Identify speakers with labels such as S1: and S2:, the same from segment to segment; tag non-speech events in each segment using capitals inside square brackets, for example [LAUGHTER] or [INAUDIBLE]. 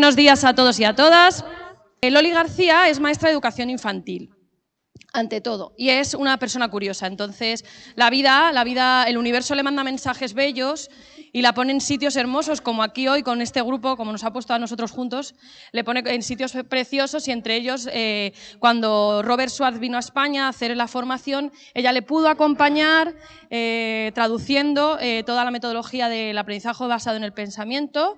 S1: Buenos días a todos y a todas. Loli García es maestra de educación infantil, ante todo, y es una persona curiosa. Entonces, la vida, la vida, el universo le manda mensajes bellos y la pone en sitios hermosos, como aquí hoy con este grupo, como nos ha puesto a nosotros juntos, le pone en sitios preciosos y entre ellos, eh, cuando Robert Schwartz vino a España a hacer la formación, ella le pudo acompañar eh, traduciendo eh, toda la metodología del aprendizaje basado en el pensamiento,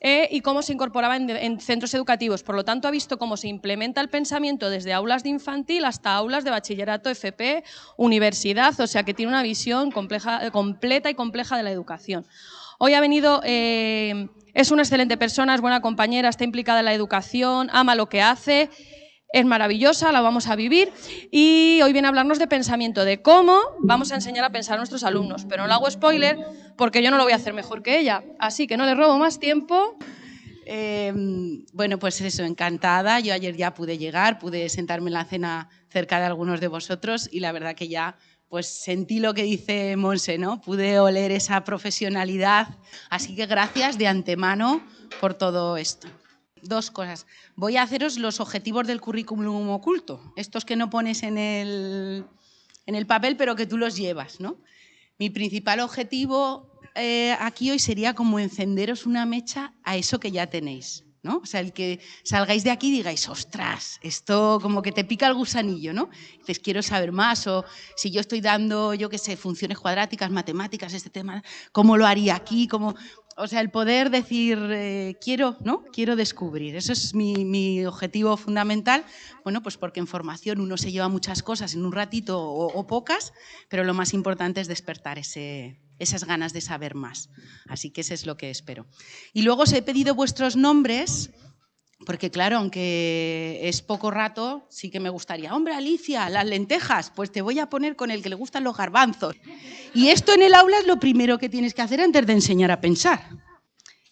S1: eh, y cómo se incorporaba en, centros educativos. Por lo tanto, ha visto cómo se implementa el pensamiento desde aulas de infantil hasta aulas de bachillerato, FP, universidad, o sea que tiene una visión compleja, completa y compleja de la educación. Hoy ha venido, eh, es una excelente persona, es buena compañera, está implicada en la educación, ama lo que hace es maravillosa, la vamos a vivir y hoy viene a hablarnos de pensamiento, de cómo vamos a enseñar a pensar a nuestros alumnos, pero no le hago spoiler porque yo no lo voy a hacer mejor que ella, así que no le robo más tiempo.
S2: Em, bueno, pues eso, encantada. Yo ayer ya pude llegar, pude sentarme en la cena cerca de algunos de vosotros y la verdad que ya pues sentí lo que dice Monse, ¿no? Pude oler esa profesionalidad, así que gracias de antemano por todo esto dos cosas. Voy a haceros los objetivos del currículum oculto, estos que no pones en el, en el papel, pero que tú los llevas. ¿no? Mi principal objetivo eh, aquí hoy sería como encenderos una mecha a eso que ya tenéis. ¿no? O sea, el que salgáis de aquí y digáis, ostras, esto como que te pica el gusanillo, ¿no? Dices, quiero saber más, o si yo estoy dando, yo qué sé, funciones cuadráticas, matemáticas, este tema, ¿cómo lo haría aquí? ¿Cómo? O sea, el poder decir, eh, quiero, ¿no? Quiero descubrir. Eso es mi, objetivo fundamental. Bueno, pues porque en formación uno se lleva muchas cosas en un ratito o, pocas, pero lo más importante es despertar esas ganas de saber más. Así que eso es lo que espero. Y luego os he pedido vuestros nombres, porque claro, aunque es poco rato, sí que me gustaría, hombre, Alicia, las lentejas, pues te voy a poner con el que le gustan los garbanzos. Y esto en el aula es lo primero que tienes que hacer antes de enseñar a pensar,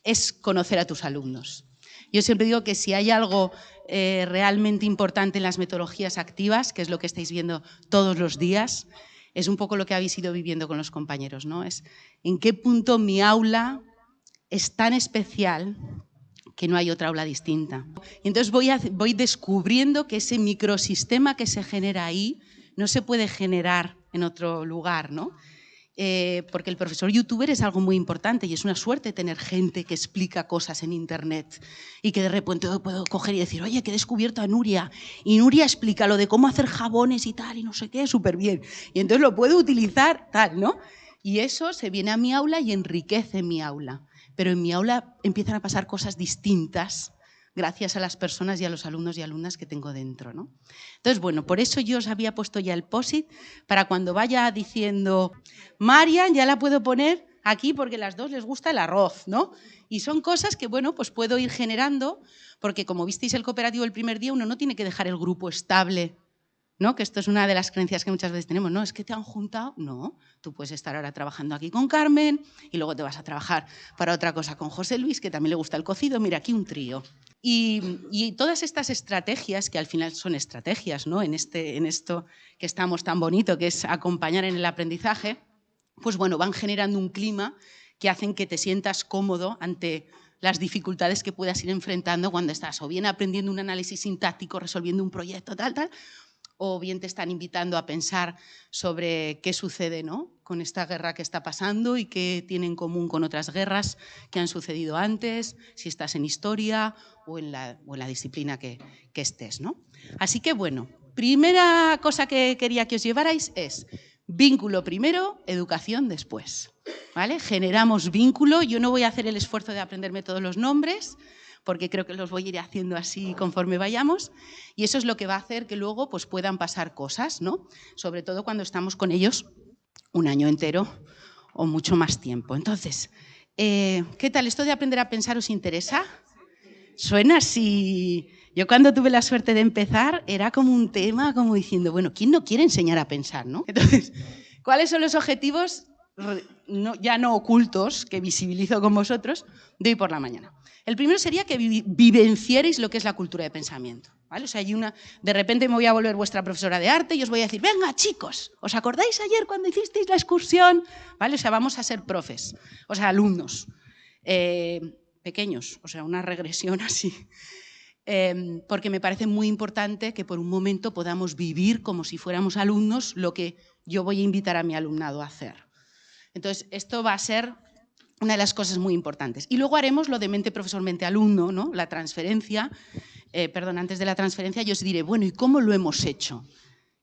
S2: es conocer a tus alumnos. Yo siempre digo que si hay algo eh, realmente importante en las metodologías activas, que es lo que estáis viendo todos los días, es un poco lo que habéis ido viviendo con los compañeros, ¿no? Es en qué punto mi aula es tan especial que no hay otra aula distinta. Y entonces voy, voy descubriendo que ese microsistema que se genera ahí no se puede generar en otro lugar, ¿no? Eh, porque el profesor youtuber es algo muy importante y es una suerte tener gente que explica cosas en internet y que de repente puedo coger y decir, oye, que he descubierto a Nuria y Nuria explica lo de cómo hacer jabones y tal y no sé qué, súper bien. Y entonces lo puedo utilizar tal, ¿no? Y eso se viene a mi aula y enriquece mi aula pero en mi aula empiezan a pasar cosas distintas gracias a las personas y a los alumnos y alumnas que tengo dentro. ¿no? Entonces, bueno, por eso yo os había puesto ya el POSIT, para cuando vaya diciendo, Marian, ya la puedo poner aquí porque a las dos les gusta el arroz, ¿no? Y son cosas que, bueno, pues puedo ir generando, porque como visteis el cooperativo el primer día, uno no tiene que dejar el grupo estable ¿no? que esto es una de las creencias que muchas veces tenemos, no, es que te han juntado, no, tú puedes estar ahora trabajando aquí con Carmen y luego te vas a trabajar para otra cosa con José Luis, que también le gusta el cocido, mira, aquí un trío. Y, todas estas estrategias, que al final son estrategias ¿no? en, este, en esto que estamos tan bonito, que es acompañar en el aprendizaje, pues bueno, van generando un clima que hacen que te sientas cómodo ante las dificultades que puedas ir enfrentando cuando estás o bien aprendiendo un análisis sintáctico, resolviendo un proyecto, tal, tal, o bien te están invitando a pensar sobre qué sucede ¿no? con esta guerra que está pasando y qué tiene en común con otras guerras que han sucedido antes, si estás en historia o en la, o en la disciplina que, que estés. ¿no? Así que bueno, primera cosa que quería que os llevarais es vínculo primero, educación después. ¿vale? Generamos vínculo, yo no voy a hacer el esfuerzo de aprenderme todos los nombres, porque creo que los voy a ir haciendo así conforme vayamos, y eso es lo que va a hacer que luego pues, puedan pasar cosas, ¿no? sobre todo cuando estamos con ellos un año entero o mucho más tiempo. Entonces, eh, ¿qué tal? ¿Esto de aprender a pensar os interesa? Suena así... Yo cuando tuve la suerte de empezar era como un tema, como diciendo, bueno, ¿quién no quiere enseñar a pensar? ¿no? Entonces, ¿cuáles son los objetivos ya no ocultos que visibilizo con vosotros de hoy por la mañana? El primero sería que vivenciarais lo que es la cultura de pensamiento. ¿vale? O sea, hay una, de repente me voy a volver vuestra profesora de arte y os voy a decir, venga chicos, ¿os acordáis ayer cuando hicisteis la excursión? ¿Vale? O sea, vamos a ser profes, o sea, alumnos. Eh, pequeños, o sea, una regresión [LAUGHS] así. Em, porque me parece muy importante que por un momento podamos vivir como si fuéramos alumnos lo que yo voy a invitar a mi alumnado a hacer. Entonces, esto va a ser una de las cosas muy importantes. Y luego haremos lo de mente profesor, mente alumno, ¿no? la transferencia. Eh, perdón, antes de la transferencia yo os diré, bueno, ¿y cómo lo hemos hecho?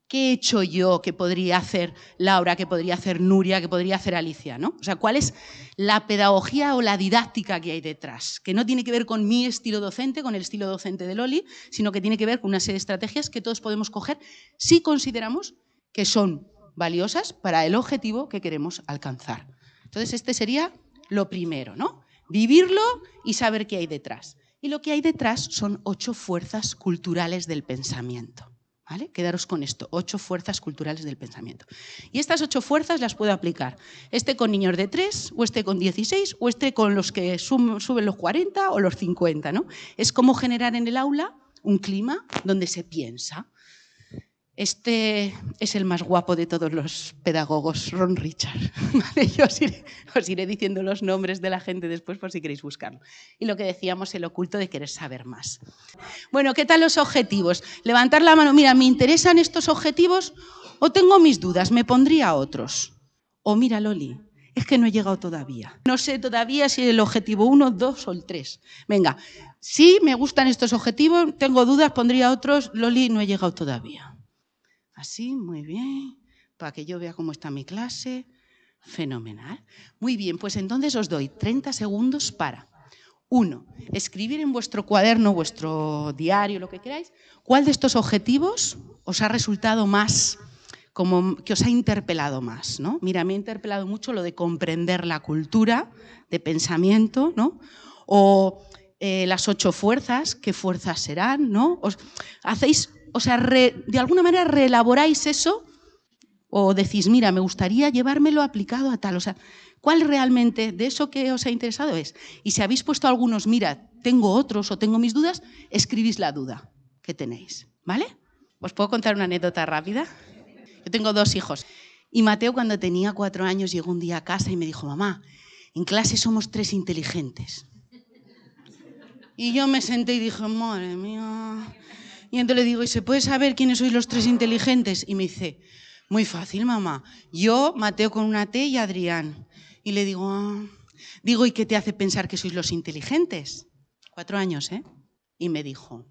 S2: ¿Qué he hecho yo que podría hacer Laura, que podría hacer Nuria, que podría hacer Alicia? ¿no? O sea, ¿cuál es la pedagogía o la didáctica que hay detrás? Que no tiene que ver con mi estilo docente, con el estilo docente de Loli, sino que tiene que ver con una serie de estrategias que todos podemos coger si consideramos que son valiosas para el objetivo que queremos alcanzar. Entonces, este sería lo primero, ¿no? Vivirlo y saber qué hay detrás. Y lo que hay detrás son ocho fuerzas culturales del pensamiento. ¿Vale? Quedaros con esto, ocho fuerzas culturales del pensamiento. Y estas ocho fuerzas las puedo aplicar, este con niños de tres, o este con 16, o este con los que suben los 40 o los 50. ¿no? Es como generar en el aula un clima donde se piensa. Este es el más guapo de todos los pedagogos, Ron Richard. [LAUGHS] Yo os iré, diciendo los nombres de la gente después por si queréis buscarlo. Y lo que decíamos, el oculto de querer saber más. Bueno, ¿qué tal los objetivos? Levantar la mano, mira, ¿me interesan estos objetivos o tengo mis dudas? ¿Me pondría otros? O mira, Loli, es que no he llegado todavía. No sé todavía si el objetivo 1, 2 o el 3. Venga, sí me gustan estos objetivos, tengo dudas, pondría otros, Loli, no he llegado todavía. Así, muy bien, para que yo vea cómo está mi clase. Fenomenal. Muy bien, pues entonces os doy 30 segundos para, uno, escribir en vuestro cuaderno, vuestro diario, lo que queráis, cuál de estos objetivos os ha resultado más, como que os ha interpelado más. ¿no? Mira, me ha interpelado mucho lo de comprender la cultura de pensamiento, ¿no? o eh, las ocho fuerzas, qué fuerzas serán, ¿no? Os, hacéis o sea, de alguna manera reelaboráis eso o decís, mira, me gustaría llevármelo aplicado a tal. O sea, ¿cuál realmente de eso que os ha interesado es? Y si habéis puesto algunos, mira, tengo otros o tengo mis dudas, escribís la duda que tenéis, ¿vale? ¿Os puedo contar una anécdota rápida? Yo tengo dos hijos. Y Mateo cuando tenía cuatro años llegó un día a casa y me dijo, mamá, en clase somos tres inteligentes. Y yo me senté y dije, madre mía, y entonces le digo, ¿y se puede saber quiénes sois los tres inteligentes? Y me dice, muy fácil, mamá. Yo, Mateo con una T y Adrián. Y le digo, ah". digo, ¿y qué te hace pensar que sois los inteligentes? Cuatro años, ¿eh? Y me dijo,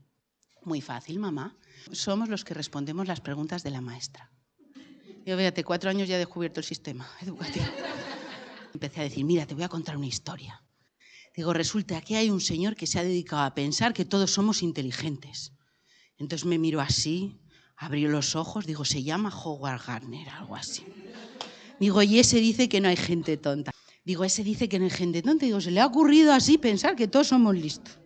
S2: muy fácil, mamá. Somos los que respondemos las preguntas de la maestra. Yo, fíjate, cuatro años ya he descubierto el sistema educativo. [LAUGHS] Empecé a decir, mira, te voy a contar una historia. Digo, resulta que hay un señor que se ha dedicado a pensar que todos somos inteligentes. Entonces me miro así, abrió los ojos, digo, se llama Howard Gardner, algo así. Digo, y ese dice que no hay gente tonta. Digo, ese dice que no hay gente tonta. Digo, se le ha ocurrido así pensar que todos somos listos.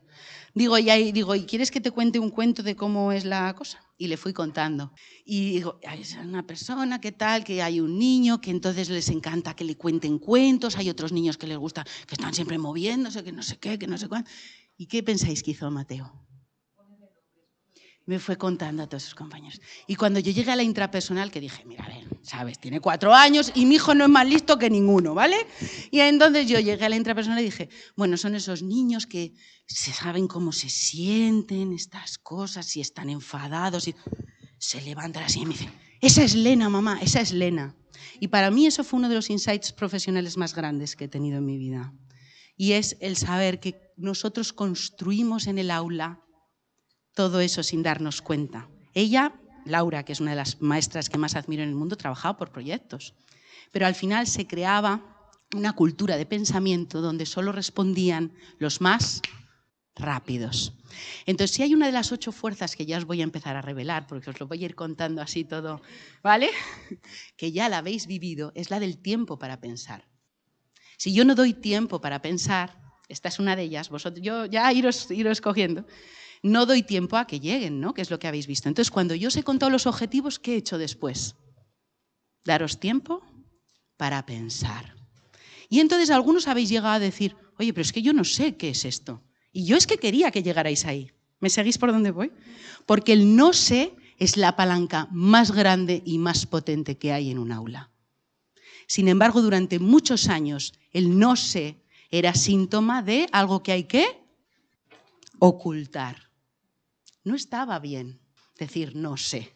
S2: Digo, y, digo, ¿y quieres que te cuente un cuento de cómo es la cosa? Y le fui contando. Y digo, es una persona que tal, que hay un niño que entonces les encanta que le cuenten cuentos, hay otros niños que les gusta, que están siempre moviéndose, que no sé qué, que no sé cuánto. ¿Y qué pensáis que hizo Mateo? Me fue contando a todos sus compañeros. Y cuando yo llegué a la intrapersonal, que dije, mira, a ver, sabes, tiene cuatro años y mi hijo no es más listo que ninguno, ¿vale? Y entonces yo llegué a la intrapersonal y dije, bueno, son esos niños que se saben cómo se sienten estas cosas, si están enfadados, y se levantan así y me dicen, esa es Lena, mamá, esa es Lena. Y para mí eso fue uno de los insights profesionales más grandes que he tenido en mi vida. Y es el saber que nosotros construimos en el aula todo eso sin darnos cuenta. Ella, Laura, que es una de las maestras que más admiro en el mundo, trabajaba por proyectos, pero al final se creaba una cultura de pensamiento donde solo respondían los más rápidos. Entonces, si hay una de las ocho fuerzas que ya os voy a empezar a revelar, porque os lo voy a ir contando así todo, ¿vale? [LAUGHS] Que ya la habéis vivido, es la del tiempo para pensar. Si yo no doy tiempo para pensar, esta es una de ellas, vosotros, yo ya iros, iros cogiendo, no doy tiempo a que lleguen, ¿no? Que es lo que habéis visto. Entonces, cuando yo os he contado los objetivos, ¿qué he hecho después? Daros tiempo para pensar. Y entonces algunos habéis llegado a decir, oye, pero es que yo no sé qué es esto. Y yo es que quería que llegarais ahí. ¿Me seguís por dónde voy? Porque el no sé es la palanca más grande y más potente que hay en un aula. Sin embargo, durante muchos años, el no sé Era síntoma de algo que hay que ocultar. No estaba bien decir no sé,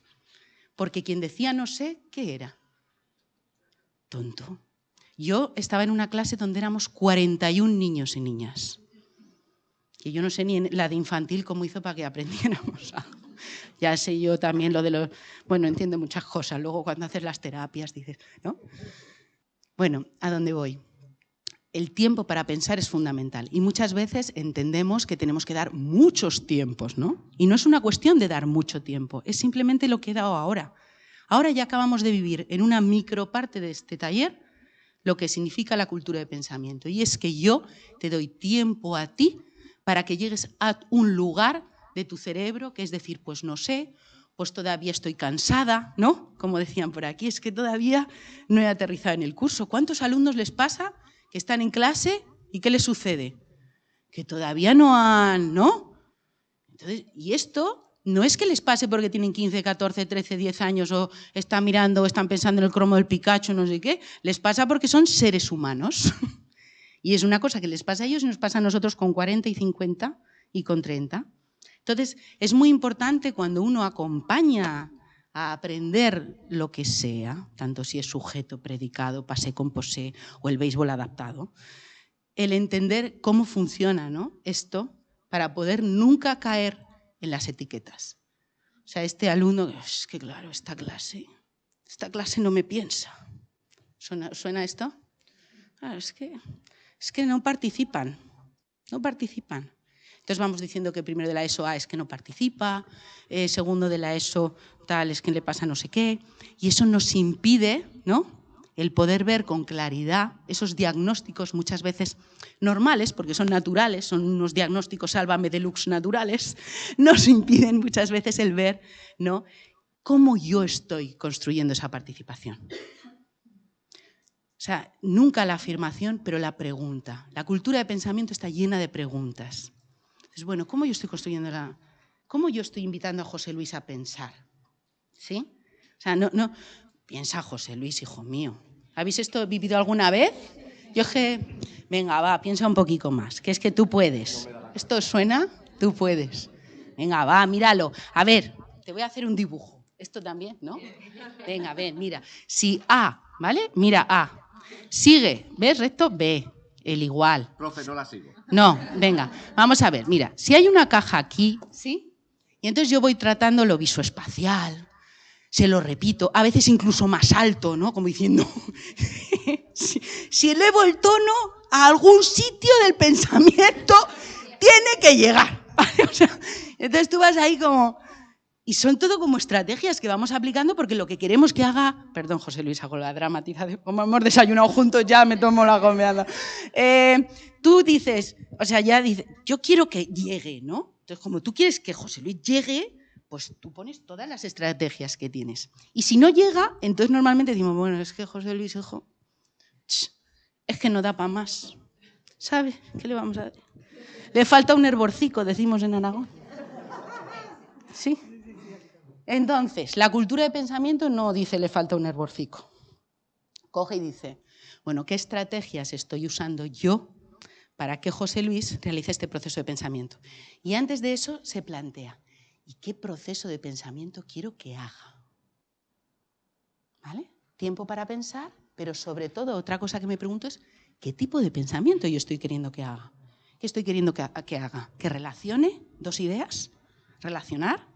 S2: porque quien decía no sé, ¿qué era? Tonto. Yo estaba en una clase donde éramos 41 niños y niñas. Que yo no sé ni la de infantil cómo hizo para que aprendiéramos. [LAUGHS] Ya sé yo también lo de los... Bueno, entiendo muchas cosas. Luego cuando haces las terapias dices, ¿no? Bueno, ¿a dónde voy? El tiempo para pensar es fundamental y muchas veces entendemos que tenemos que dar muchos tiempos, ¿no? Y no es una cuestión de dar mucho tiempo, es simplemente lo que he dado ahora. Ahora ya acabamos de vivir en una microparte de este taller lo que significa la cultura de pensamiento. Y es que yo te doy tiempo a ti para que llegues a un lugar de tu cerebro, que es decir, pues no sé, pues todavía estoy cansada, ¿no? Como decían por aquí, es que todavía no he aterrizado en el curso. ¿Cuántos alumnos les pasa que están en clase y qué les sucede? Que todavía no han, ¿no? Entonces, y esto no es que les pase porque tienen 15, 14, 13, 10 años o están mirando o están pensando en el cromo del Pikachu, no sé qué, les pasa porque son seres humanos. [LAUGHS] y es una cosa que les pasa a ellos y nos pasa a nosotros con 40 y 50 y con 30. Entonces, es muy importante cuando uno acompaña a aprender lo que sea, tanto si es sujeto, predicado, pasé con posé o el béisbol adaptado, el entender cómo funciona ¿no? esto para poder nunca caer en las etiquetas. O sea, este alumno, es que claro, esta clase, esta clase no me piensa. ¿Suena, esto? es, que, es que no participan, no participan. Entonces vamos diciendo que primero de la ESO es que no participa, eh, segundo de la ESO tal es que le pasa no sé qué, y eso nos impide, ¿no? el poder ver con claridad esos diagnósticos muchas veces normales, porque son naturales, son unos diagnósticos sálvame deluxe naturales, [LAUGHS] nos impiden muchas veces el ver ¿no? cómo yo estoy construyendo esa participación. O sea, nunca la afirmación, pero la pregunta. La cultura de pensamiento está llena de preguntas. Entonces, bueno, ¿cómo yo estoy construyendo la... ¿Cómo yo estoy invitando a José Luis a pensar? ¿Sí? O sea, no, no, Piensa, José Luis, hijo mío. ¿Habéis esto vivido alguna vez? Yo que, venga, va, piensa un poquito más, que es que tú puedes. ¿Esto suena? Tú puedes. Venga, va, míralo. A ver, te voy a hacer un dibujo. Esto también, ¿no? Venga, ven, mira. Si A, ¿vale? Mira A. Sigue, ¿ves? Recto, B. El igual.
S3: Profe, no la sigo.
S2: No, venga, vamos a ver. Mira, si hay una caja aquí, ¿sí? Y entonces yo voy tratando lo visoespacial, se lo repito, a veces incluso más alto, ¿no? Como diciendo, [LAUGHS] si, elevo el tono a algún sitio del pensamiento, tiene que llegar. [LAUGHS] entonces tú vas ahí como... Y son todo como estrategias que vamos aplicando porque lo que queremos que haga... Perdón, José Luis, hago la dramatización. Como hemos desayunado juntos, ya me tomo la comida. Eh, tú dices, o sea, ya dices, yo quiero que llegue, ¿no? Entonces, como tú quieres que José Luis llegue, pues tú pones todas las estrategias que tienes. Y si no llega, entonces normalmente decimos, bueno, es que José Luis, hijo, es que no da para más. ¿Sabe? ¿Qué le vamos a decir? Le falta un herborcico, decimos en Aragón. ¿Sí? Entonces, la cultura de pensamiento no dice le falta un herborcico. Coge y dice, bueno, ¿qué estrategias estoy usando yo para que José Luis realice este proceso de pensamiento? Y antes de eso se plantea, ¿Y qué proceso de pensamiento quiero que haga? ¿Vale? Tiempo para pensar, pero sobre todo otra cosa que me pregunto es, ¿qué tipo de pensamiento yo estoy queriendo que haga? ¿Qué estoy queriendo que, haga? ¿Que relacione dos ideas? ¿Relacionar?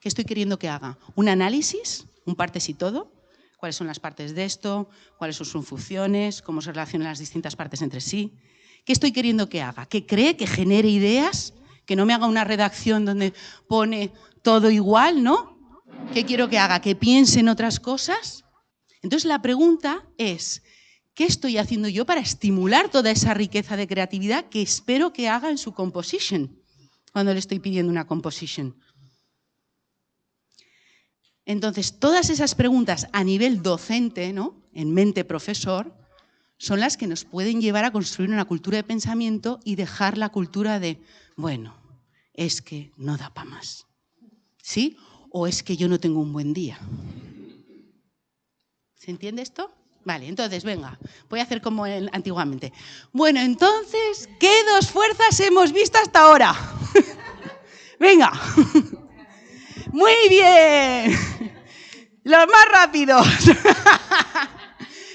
S2: ¿Qué estoy queriendo que haga? ¿Un análisis? ¿Un partes y todo? ¿Cuáles son las partes de esto? ¿Cuáles son sus funciones? ¿Cómo se relacionan las distintas partes entre sí? ¿Qué estoy queriendo que haga? ¿Que cree? ¿Que genere ideas? que no me haga una redacción donde pone todo igual, ¿no? ¿Qué quiero que haga? ¿Que piense en otras cosas? Entonces la pregunta es, ¿qué estoy haciendo yo para estimular toda esa riqueza de creatividad que espero que haga en su composition, cuando le estoy pidiendo una composition? Entonces, todas esas preguntas a nivel docente, ¿no? en mente profesor, son las que nos pueden llevar a construir una cultura de pensamiento y dejar la cultura de bueno, es que no da para más. ¿Sí? O es que yo no tengo un buen día. ¿Se entiende esto? Vale, entonces, venga, voy a hacer como antiguamente. Bueno, entonces, ¿qué dos fuerzas hemos visto hasta ahora? [LAUGHS] venga. [LAUGHS] Muy bien. Los más rápidos.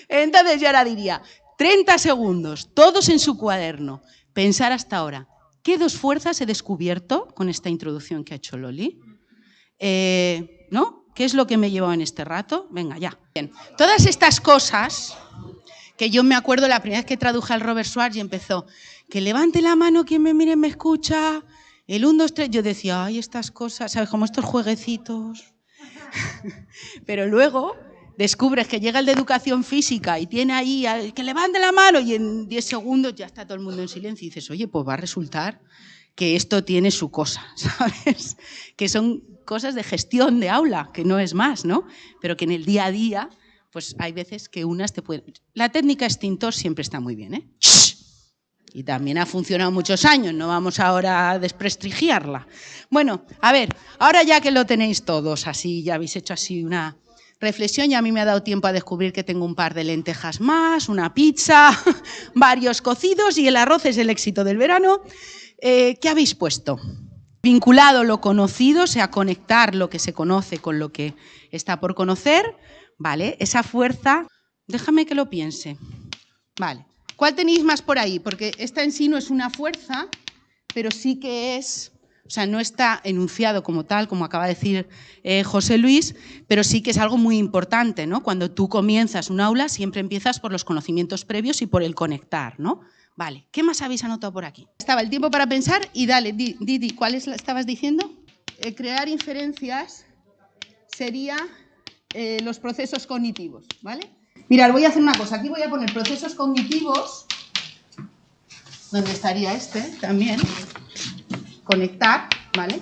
S2: entonces yo ahora diría, 30 segundos, todos en su cuaderno, pensar hasta ahora, ¿qué dos fuerzas he descubierto con esta introducción que ha hecho Loli? Eh, ¿No? ¿Qué es lo que me llevado en este rato? Venga, ya. Bien. Todas estas cosas que yo me acuerdo la primera vez que traduje al Robert Schwartz y empezó, que levante la mano quien me mire me escucha, el 1, 2, 3, yo decía, ay, estas cosas, ¿sabes? Como estos jueguecitos. [LAUGHS] Pero luego descubres que llega el de educación física y tiene ahí que levante la mano y en 10 segundos ya está todo el mundo en silencio y dices, oye, pues va a resultar que esto tiene su cosa, [LAUGHS] ¿sabes? Que son cosas de gestión de aula, que no es más, ¿no? Pero que en el día a día, pues hay veces que unas te pueden... La técnica extintor siempre está muy bien, ¿eh? Y también ha funcionado muchos años, no vamos ahora a desprestigiarla. Bueno, a ver, ahora ya que lo tenéis todos así, ya habéis hecho así una reflexión y a mí me ha dado tiempo a descubrir que tengo un par de lentejas más, una pizza, [LAUGHS] varios cocidos y el arroz es el éxito del verano. Eh, ¿Qué habéis puesto? Vinculado lo conocido, o sea, conectar lo que se conoce con lo que está por conocer, ¿vale? Esa fuerza, déjame que lo piense. Vale. ¿Cuál tenéis más por ahí? Porque esta en sí no es una fuerza, pero sí que es, o sea, no está enunciado como tal, como acaba de decir eh, José Luis, pero sí que es algo muy importante, ¿no? Cuando tú comienzas un aula, siempre empiezas por los conocimientos previos y por el conectar, ¿no? Vale, ¿qué más habéis anotado por aquí? Estaba el tiempo para pensar y dale, Didi, ¿cuál es estabas diciendo? Eh, crear inferencias sería eh, los procesos cognitivos, ¿vale? Mirad, voy a hacer una cosa, aquí voy a poner procesos cognitivos, donde estaría este también, conectar, ¿vale?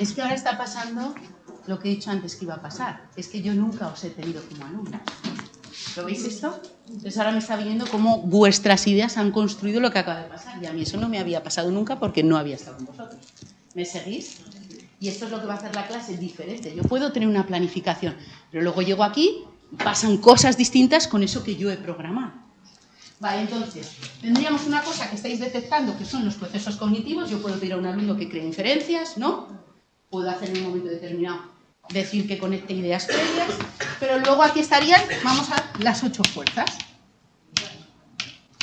S2: Es que ahora está pasando lo que he dicho antes que iba a pasar, es que yo nunca os he tenido como alumna. ¿Lo veis esto? Entonces ahora me está viendo cómo vuestras ideas han construido lo que acaba de pasar. Y a mí eso no me había pasado nunca porque no había estado con vosotros. ¿Me seguís? Y esto es lo que va a hacer la clase diferente. Yo puedo tener una planificación, pero luego llego aquí pasan cosas distintas con eso que yo he programado. Vale, entonces, tendríamos una cosa que estáis detectando, que son los procesos cognitivos. Yo puedo pedir a un alumno que cree inferencias, ¿no? Puedo hacer en un momento determinado decir que conecte ideas previas, pero luego aquí estarían, vamos a las ocho fuerzas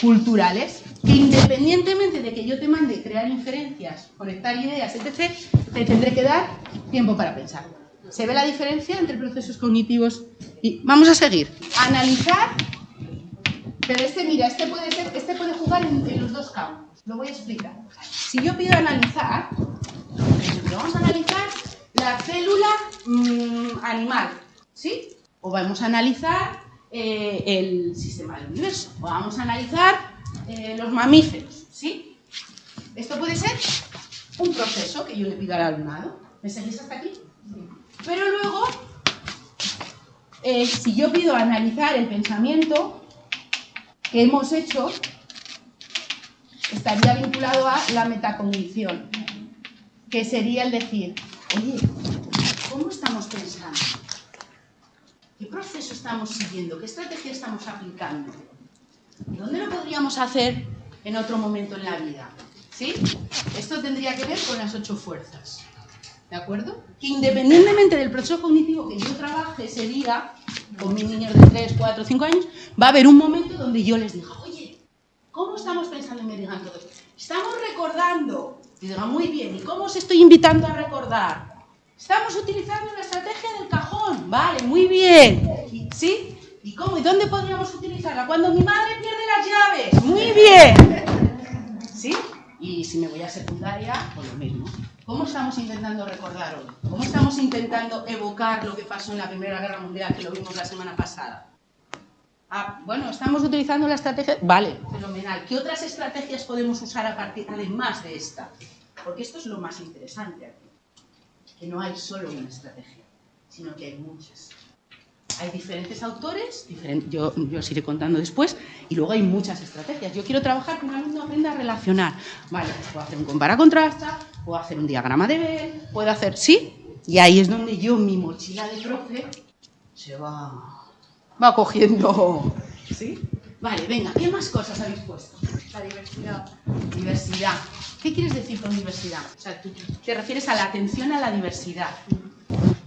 S2: culturales, que independientemente de que yo te mande crear inferencias, conectar ideas, etc., te tendré que dar tiempo para pensar. ¿Se ve la diferencia entre procesos cognitivos y... Vamos a seguir. Analizar, pero este, mira, este puede, ser, este puede jugar en, los dos campos. Lo voy a explicar. Si yo pido analizar, vamos a analizar la célula mm, animal, ¿sí? O vamos a analizar eh, el sistema del universo, vamos a analizar eh, los mamíferos, ¿sí? Esto puede ser un proceso que yo le pido al alumnado. ¿Me seguís hasta aquí? Pero luego, eh, si yo pido analizar el pensamiento que hemos hecho, estaría vinculado a la metacognición, que sería el decir, oye, ¿cómo estamos pensando? ¿Qué proceso estamos siguiendo? ¿Qué estrategia estamos aplicando? ¿Dónde lo podríamos hacer en otro momento en la vida? ¿Sí? Esto tendría que ver con las ocho fuerzas. ¿De acuerdo? Que independientemente del proceso cognitivo que yo trabaje ese día, con mis niños de 3, 4, 5 años, va a haber un momento donde yo les diga, oye, ¿cómo estamos pensando? Y me digan todo Estamos recordando. Y digan, muy bien, ¿y cómo os estoy invitando a recordar? Estamos utilizando la estrategia del cajón. Vale, muy bien. ¿Sí? ¿Y cómo? ¿Y dónde podríamos utilizarla? Cuando mi madre pierde las llaves. Muy bien. ¿Sí? Y si me voy a secundaria, pues lo mismo. ¿Cómo estamos intentando recordar hoy? ¿Cómo estamos intentando evocar lo que pasó en la Primera Guerra Mundial, que lo vimos la semana pasada? Ah, bueno, estamos utilizando la estrategia... Vale, fenomenal. ¿Qué otras estrategias podemos usar a partir, además de esta? Porque esto es lo más interesante aquí que no hay solo una estrategia, sino que hay muchas. Hay diferentes autores, yo, yo os iré contando después, y luego hay muchas estrategias. Yo quiero trabajar que un alumno aprenda a. Vale, pues puedo hacer un compara-contrasta, puedo hacer un diagrama de Bell, puedo hacer, ¿sí? Y ahí es donde yo, mi mochila de profe, se va, va cogiendo. ¿Sí? Vale, venga, ¿qué más cosas habéis puesto?
S1: La diversidad.
S2: Diversidad. ¿Qué quieres decir con diversidad? O sea, tú te refieres a la atención a la diversidad.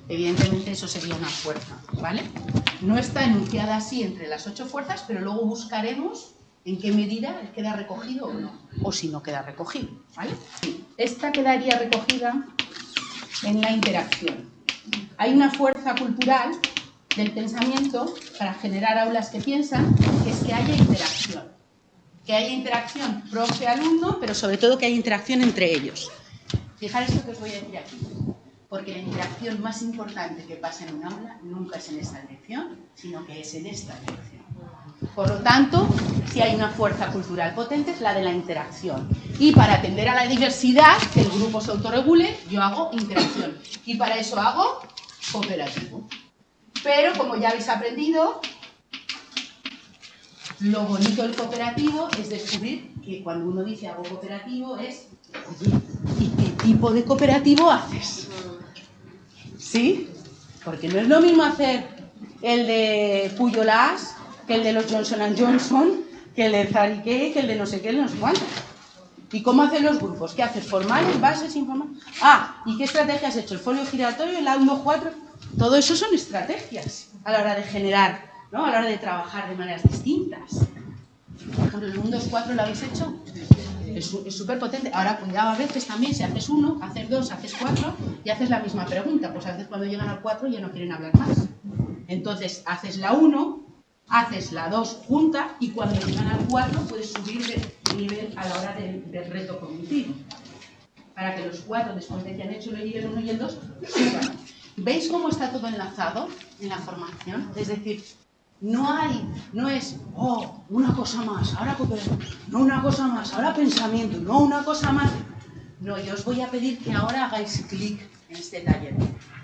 S2: Evidentemente eso sería una fuerza, ¿vale? No está enunciada así entre las ocho fuerzas, pero luego buscaremos en qué medida queda recogido o no, o si no queda recogido, ¿vale? Esta quedaría recogida en la interacción. Hay una fuerza cultural del pensamiento para generar aulas que piensan, que haya interacción. Que haya interacción profe-alumno, pero sobre todo que haya interacción entre ellos. Fijaros lo que os voy a decir aquí. Porque la interacción más importante que pasa en un aula nunca es en esta dirección, sino que es en esta dirección. Por lo tanto, si hay una fuerza cultural potente es la de la interacción. Y para atender a la diversidad, que el grupo se autorregule, yo hago interacción. Y para eso hago cooperativo. Pero como ya habéis aprendido, lo bonito del cooperativo es descubrir que cuando uno dice hago cooperativo es, ¿y qué tipo de cooperativo haces? ¿Sí? Porque no es lo mismo hacer el de Puyolas que el de los Johnson Johnson, que el de Zarique, que el de no sé qué, no sé cuánto. ¿Y cómo hacen los grupos? ¿Qué haces? ¿Formales, bases, informales? Ah, ¿y qué estrategia has hecho? ¿El folio giratorio, el A1, 4? Todo eso son estrategias a la hora de generar, ¿no? A la hora de trabajar de maneras distintas. Por ejemplo, el 1, 2, 4 lo habéis hecho. Es súper potente. Ahora, cuidado a veces también, si haces uno, haces dos, haces cuatro y haces la misma pregunta. Pues a veces cuando llegan al 4 ya no quieren hablar más. Entonces, haces la 1, haces la 2 junta y cuando llegan al 4 puedes subir de nivel a la hora del, reto cognitivo. Para que los 4, después de que han hecho el 1 y el 2, suban. ¿Veis cómo está todo enlazado en la formación? Es decir, no hay, no es, oh, una cosa más, ahora no una cosa más, ahora pensamiento, no una cosa más. No, yo os voy a pedir que ahora hagáis clic en este taller.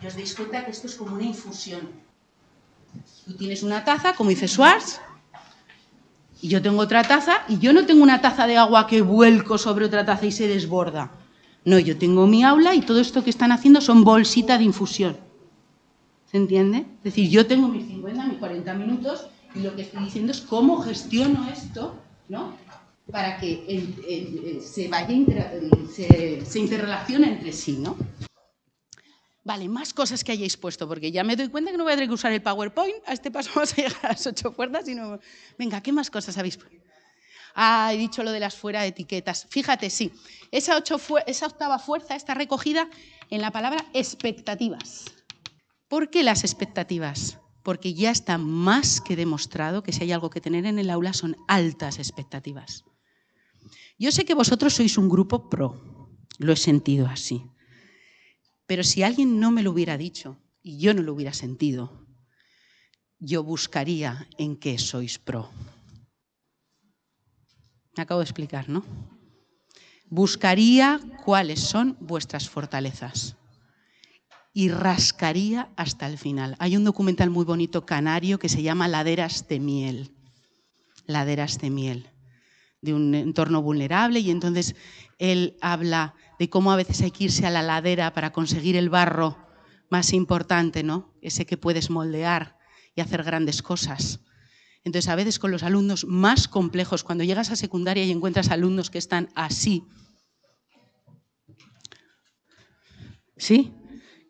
S2: Y os deis cuenta que esto es como una infusión. Tú tienes una taza, como dice Schwartz, y yo tengo otra taza, y yo no tengo una taza de agua que vuelco sobre otra taza y se desborda. No, yo tengo mi aula y todo esto que están haciendo son bolsitas de infusión. ¿Se entiende? Es decir, yo tengo mis 50, mis 40 minutos y lo que estoy diciendo es cómo gestiono esto, ¿no? Para que se vaya, se, interrelacione entre sí, ¿no? Vale, más cosas que hayáis puesto, porque ya me doy cuenta que no voy a tener que usar el PowerPoint. A este paso [LAUGHS] vamos a llegar a las ocho puertas y no... Venga, ¿qué más cosas habéis puesto? Ah, he dicho lo de las fuera de etiquetas. Fíjate, sí, esa, ocho esa octava fuerza está recogida en la palabra expectativas. ¿Por qué las expectativas? Porque ya está más que demostrado que si hay algo que tener en el aula son altas expectativas. Yo sé que vosotros sois un grupo pro, lo he sentido así. Pero si alguien no me lo hubiera dicho y yo no lo hubiera sentido, yo buscaría en qué sois pro. Me acabo de explicar, ¿no? Buscaría cuáles son vuestras fortalezas y rascaría hasta el final. Hay un documental muy bonito canario que se llama Laderas de miel. Laderas de miel de un entorno vulnerable y entonces él habla de cómo a veces hay que irse a la ladera para conseguir el barro más importante, ¿no? Ese que puedes moldear y hacer grandes cosas. Entonces, a veces con los alumnos más complejos, cuando llegas a secundaria y encuentras alumnos que están así, ¿sí?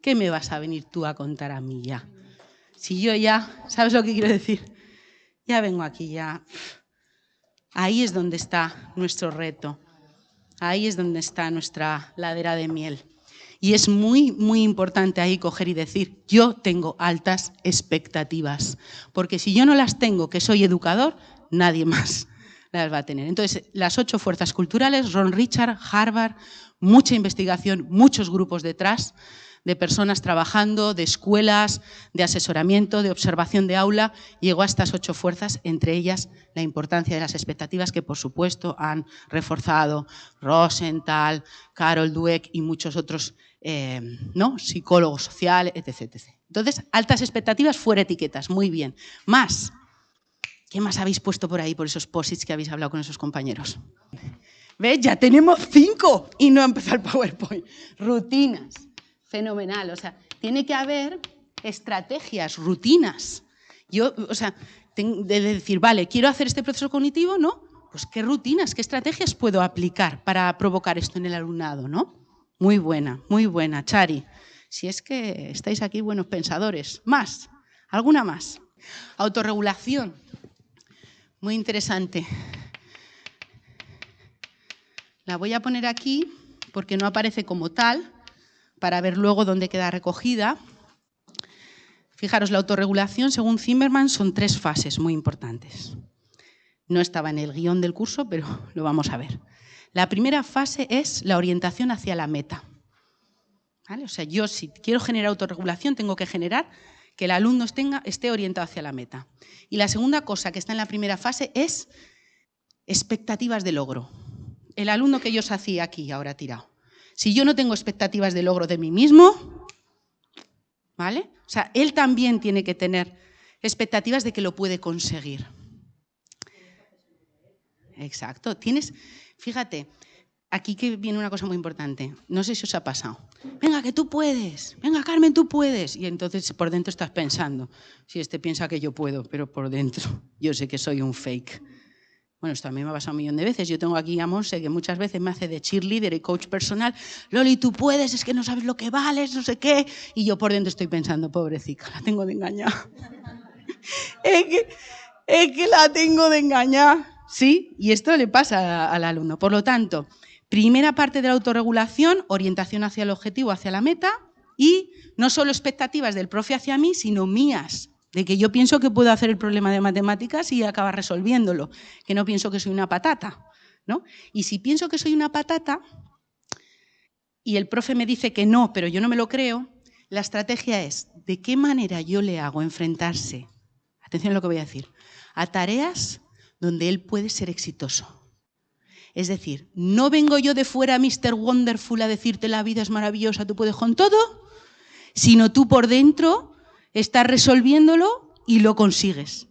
S2: ¿Qué me vas a venir tú a contar a mí ya? Si yo ya, ¿sabes lo que quiero decir? Ya vengo aquí ya Ahí es donde está nuestro reto. Ahí es donde está nuestra ladera de miel. Y es muy, muy importante ahí coger y decir, yo tengo altas expectativas, porque si yo no las tengo, que soy educador, nadie más las va a tener. Entonces, las ocho fuerzas culturales, Ron Richard, Harvard, mucha investigación, muchos grupos detrás, de personas trabajando, de escuelas, de asesoramiento, de observación de aula, llegó a estas ocho fuerzas, entre ellas la importancia de las expectativas que, por supuesto, han reforzado Rosenthal, Carol Dweck y muchos otros eh, ¿no? psicólogos sociales, etc, Entonces, altas expectativas fuera etiquetas, muy bien. Más, ¿qué más habéis puesto por ahí, por esos posits que habéis hablado con esos compañeros? ¿Ves? Ya tenemos cinco y no ha el PowerPoint. Rutinas fenomenal. O sea, tiene que haber estrategias, rutinas. Yo, o sea, de decir, vale, quiero hacer este proceso cognitivo, ¿no? Pues qué rutinas, qué estrategias puedo aplicar para provocar esto en el alumnado, ¿no? Muy buena, muy buena, Chari. Si es que estáis aquí buenos pensadores. Más, alguna más. Autorregulación. Muy interesante. La voy a poner aquí porque no aparece como tal, para ver luego dónde queda recogida. Fijaros, la autorregulación, según Zimmerman, son tres fases muy importantes. No estaba en el guion del curso, pero [LAUGHS] lo vamos a ver. La primera fase es la orientación hacia la meta. O sea, yo si quiero generar autorregulación, tengo que generar que el alumno esté orientado hacia la meta. Y la segunda cosa que está en la primera fase es expectativas de logro. El alumno que yo os hacía aquí, ahora tirado. Si yo no tengo expectativas de logro de mí mismo, ¿vale? O sea, él también tiene que tener expectativas de que lo puede conseguir. Exacto. Tienes, fíjate, aquí que viene una cosa muy importante. No sé si os ha pasado. Venga, que tú puedes. Venga, Carmen, tú puedes. Y entonces por dentro estás pensando. Si este piensa que yo puedo, pero por dentro yo sé que soy un fake. Bueno, esto a mí me ha pasado un millón de veces. Yo tengo aquí a Monse que muchas veces me hace de cheerleader y coach personal. Loli, tú puedes, es que no sabes lo que vales, no sé qué. Y yo por dentro estoy pensando, pobrecita, la tengo de engañar. [LAUGHS] es, que, es que la tengo de engañar. ¿Sí? Y esto le pasa al alumno. Por lo tanto, primera parte de la autorregulación, orientación hacia el objetivo, hacia la meta. Y no solo expectativas del profe hacia mí, sino mías de que yo pienso que puedo hacer el problema de matemáticas y acabar resolviéndolo, que no pienso que soy una patata. ¿no? Y si pienso que soy una patata y el profe me dice que no, pero yo no me lo creo, la estrategia es de qué manera yo le hago enfrentarse, atención a lo que voy a decir, a tareas donde él puede ser exitoso. Es decir, no vengo yo de fuera, Mr. Wonderful, a decirte la vida es maravillosa, tú puedes con todo, sino tú por dentro estás resolviéndolo y lo consigues.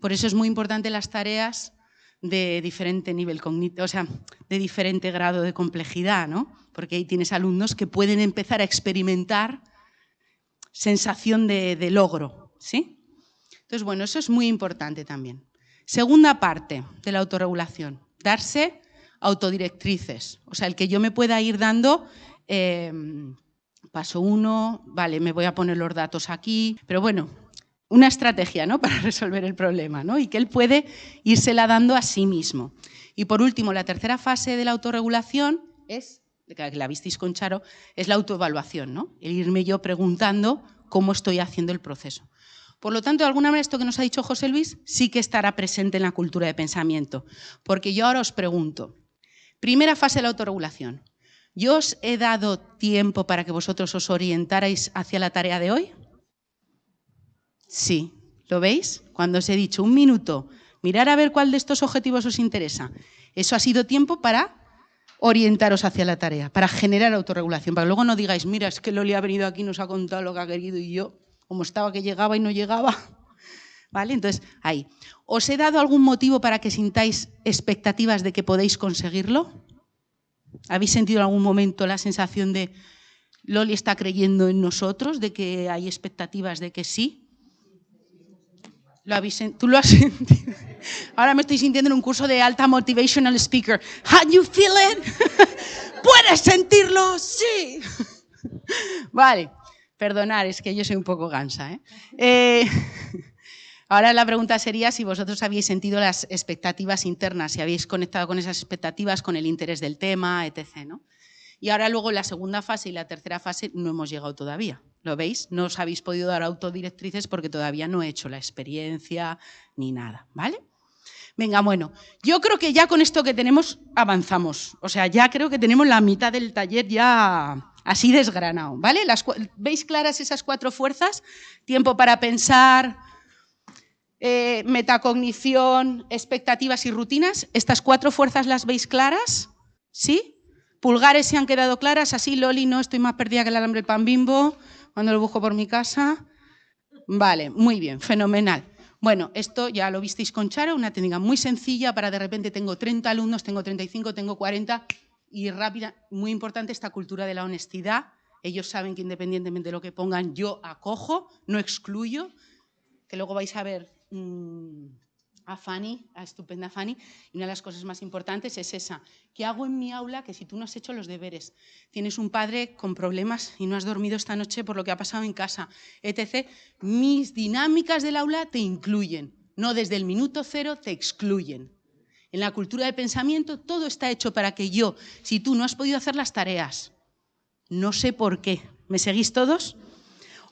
S2: Por eso es muy importante las tareas de diferente nivel cognitivo, o sea, de diferente grado de complejidad, ¿no? Porque ahí tienes alumnos que pueden empezar a experimentar sensación de, de logro, ¿sí? Entonces, bueno, eso es muy importante también. Segunda parte de la autorregulación, darse autodirectrices, o sea, el que yo me pueda ir dando eh, Paso uno, vale, me voy a poner los datos aquí, pero bueno, una estrategia ¿no? [LAUGHS] para resolver el problema ¿no? y que él puede írsela dando a sí mismo. Y por último, la tercera fase de la autorregulación es, que la visteis con Charo, es la autoevaluación, ¿no? el irme yo preguntando cómo estoy haciendo el proceso. Por lo tanto, de alguna manera, esto que nos ha dicho José Luis sí que estará presente en la cultura de pensamiento, porque yo ahora os pregunto, primera fase de la autorregulación, ¿Yo os he dado tiempo para que vosotros os orientarais hacia la tarea de hoy? Sí, ¿lo veis? Cuando os he dicho un minuto, mirar a ver cuál de estos objetivos os interesa. Eso ha sido tiempo para orientaros hacia la tarea, para generar autorregulación, para que luego no digáis, mira, es que Loli ha venido aquí, nos ha contado lo que ha querido y yo, como estaba que llegaba y no llegaba. [LAUGHS] ¿Vale? Entonces, ahí. ¿Os he dado algún motivo para que sintáis expectativas de que podéis conseguirlo? ¿Habéis sentido en algún momento la sensación de Loli está creyendo en nosotros, de que hay expectativas de que sí? ¿Lo habéis, ¿Tú lo has [LAUGHS] sentido? Ahora me estoy sintiendo en un curso de alta motivational speaker. How you feel it? [LAUGHS] ¿Puedes sentirlo? Sí. [LAUGHS] Vale, perdonar, es que yo soy un poco gansa. ¿eh? eh Ahora la pregunta sería si vosotros habéis sentido las expectativas internas, si habéis conectado con esas expectativas, con el interés del tema, etc. ¿no? Y ahora luego la segunda fase y la tercera fase no hemos llegado todavía. ¿Lo veis? No os habéis podido dar autodirectrices porque todavía no he hecho la experiencia ni nada, ¿vale? Venga, bueno, yo creo que ya con esto que tenemos avanzamos. O sea, ya creo que tenemos la mitad del taller ya así desgranado, ¿vale? ¿Veis claras esas cuatro fuerzas? Tiempo para pensar, eh, metacognición, expectativas y rutinas. ¿Estas cuatro fuerzas las veis claras? ¿Sí? Pulgares se han quedado claras, así Loli, no estoy más perdida que el alambre pan bimbo cuando lo busco por mi casa. Vale, muy bien, fenomenal. Bueno, esto ya lo visteis con Charo, una técnica muy sencilla para de repente tengo 30 alumnos, tengo 35, tengo 40 y rápida, muy importante esta cultura de la honestidad Ellos saben que independientemente de lo que pongan, yo acojo, no excluyo, que luego vais a ver mm, a Fanny, a estupenda Fanny, y una de las cosas más importantes es esa, ¿qué hago en mi aula que si tú no has hecho los deberes? Tienes un padre con problemas y no has dormido esta noche por lo que ha pasado en casa, etc. Mis dinámicas del aula te incluyen, no desde el minuto cero te excluyen. En la cultura de pensamiento todo está hecho para que yo, si tú no has podido hacer las tareas, no sé por qué, ¿me seguís todos?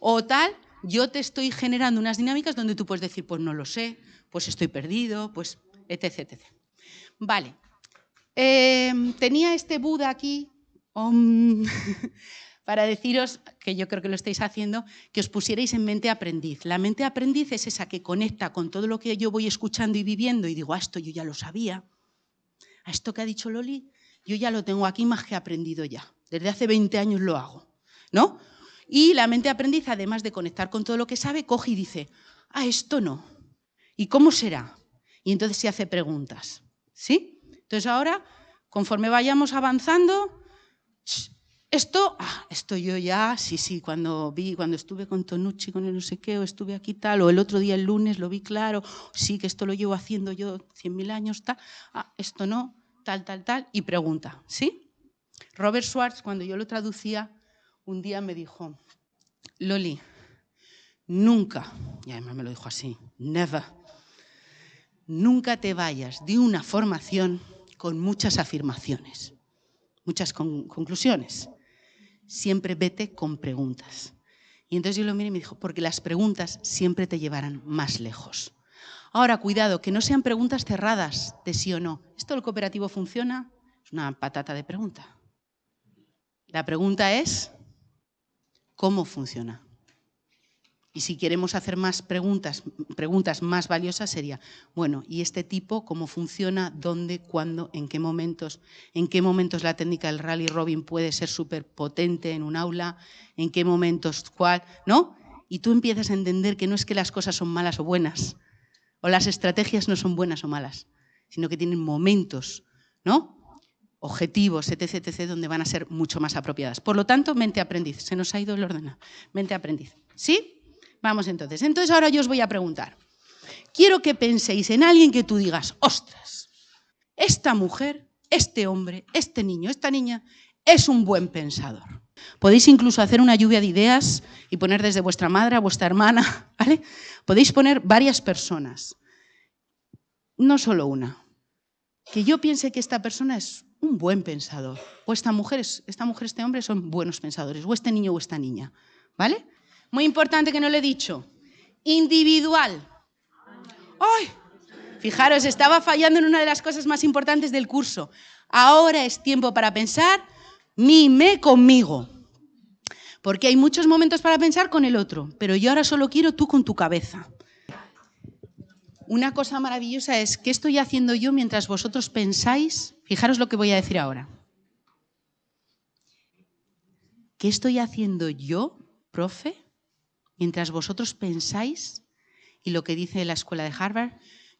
S2: O tal, yo te estoy generando unas dinámicas donde tú puedes decir, pues no lo sé, pues estoy perdido, pues etc. etc. Vale, em, tenía este Buda aquí [LAUGHS] para deciros, que yo creo que lo estáis haciendo, que os pusierais en mente aprendiz. La mente aprendiz es esa que conecta con todo lo que yo voy escuchando y viviendo y digo, ah, esto yo ya lo sabía. A esto que ha dicho Loli, yo ya lo tengo aquí más que aprendido ya. Desde hace 20 años lo hago, ¿no? Y la mente aprendiz, además de conectar con todo lo que sabe, coge y dice, ah, esto no. ¿Y cómo será? Y entonces se hace preguntas, ¿sí? Entonces ahora, conforme vayamos avanzando, esto, ah, esto yo ya, sí, sí, cuando vi, cuando estuve con Tonucci, con el no sé qué, o estuve aquí tal, o el otro día, el lunes, lo vi claro, sí, que esto lo llevo haciendo yo cien mil años, tal, ah, esto no, tal, tal, tal, y pregunta, ¿sí? Robert Schwartz, cuando yo lo traducía, un día me dijo, Loli, nunca, y además me lo dijo así, never, nunca te vayas de una formación con muchas afirmaciones, muchas conclusiones siempre vete con preguntas. Y entonces yo lo miré y me dijo, porque las preguntas siempre te llevarán más lejos. Ahora, cuidado, que no sean preguntas cerradas de sí o no. ¿Esto del cooperativo funciona? Es una patata de pregunta. La pregunta es, ¿cómo funciona? Y si queremos hacer más preguntas, preguntas más valiosas sería, bueno, ¿y este tipo cómo funciona? ¿Dónde? ¿Cuándo? ¿En qué momentos? ¿En qué momentos la técnica del rally robin puede ser súper potente en un aula? ¿En qué momentos cuál? ¿No? Y tú empiezas a entender que no es que las cosas son malas o buenas, o las estrategias no son buenas o malas, sino que tienen momentos, ¿no? Objetivos, etc., etc., donde van a ser mucho más apropiadas. Por lo tanto, mente aprendiz. Se nos ha ido el orden. Mente aprendiz. ¿Sí? Vamos entonces. Entonces ahora yo os voy a preguntar. Quiero que penséis en alguien que tú digas, ostras, esta mujer, este hombre, este niño, esta niña, es un buen pensador. Podéis incluso hacer una lluvia de ideas y poner desde vuestra madre a vuestra hermana, [LAUGHS] ¿vale? Podéis poner varias personas, no solo una. Que yo piense que esta persona es un buen pensador, o esta mujer, esta mujer, este hombre son buenos pensadores, o este niño o esta niña, ¿vale? Muy importante que no le he dicho. Individual. ¡Ay! Fijaros, estaba fallando en una de las cosas más importantes del curso. Ahora es tiempo para pensar, mime conmigo. Porque hay muchos momentos para pensar con el otro, pero yo ahora solo quiero tú con tu cabeza. Una cosa maravillosa es, ¿qué estoy haciendo yo mientras vosotros pensáis? Fijaros lo que voy a decir ahora. ¿Qué estoy haciendo yo, profe, mientras vosotros pensáis, y lo que dice la escuela de Harvard,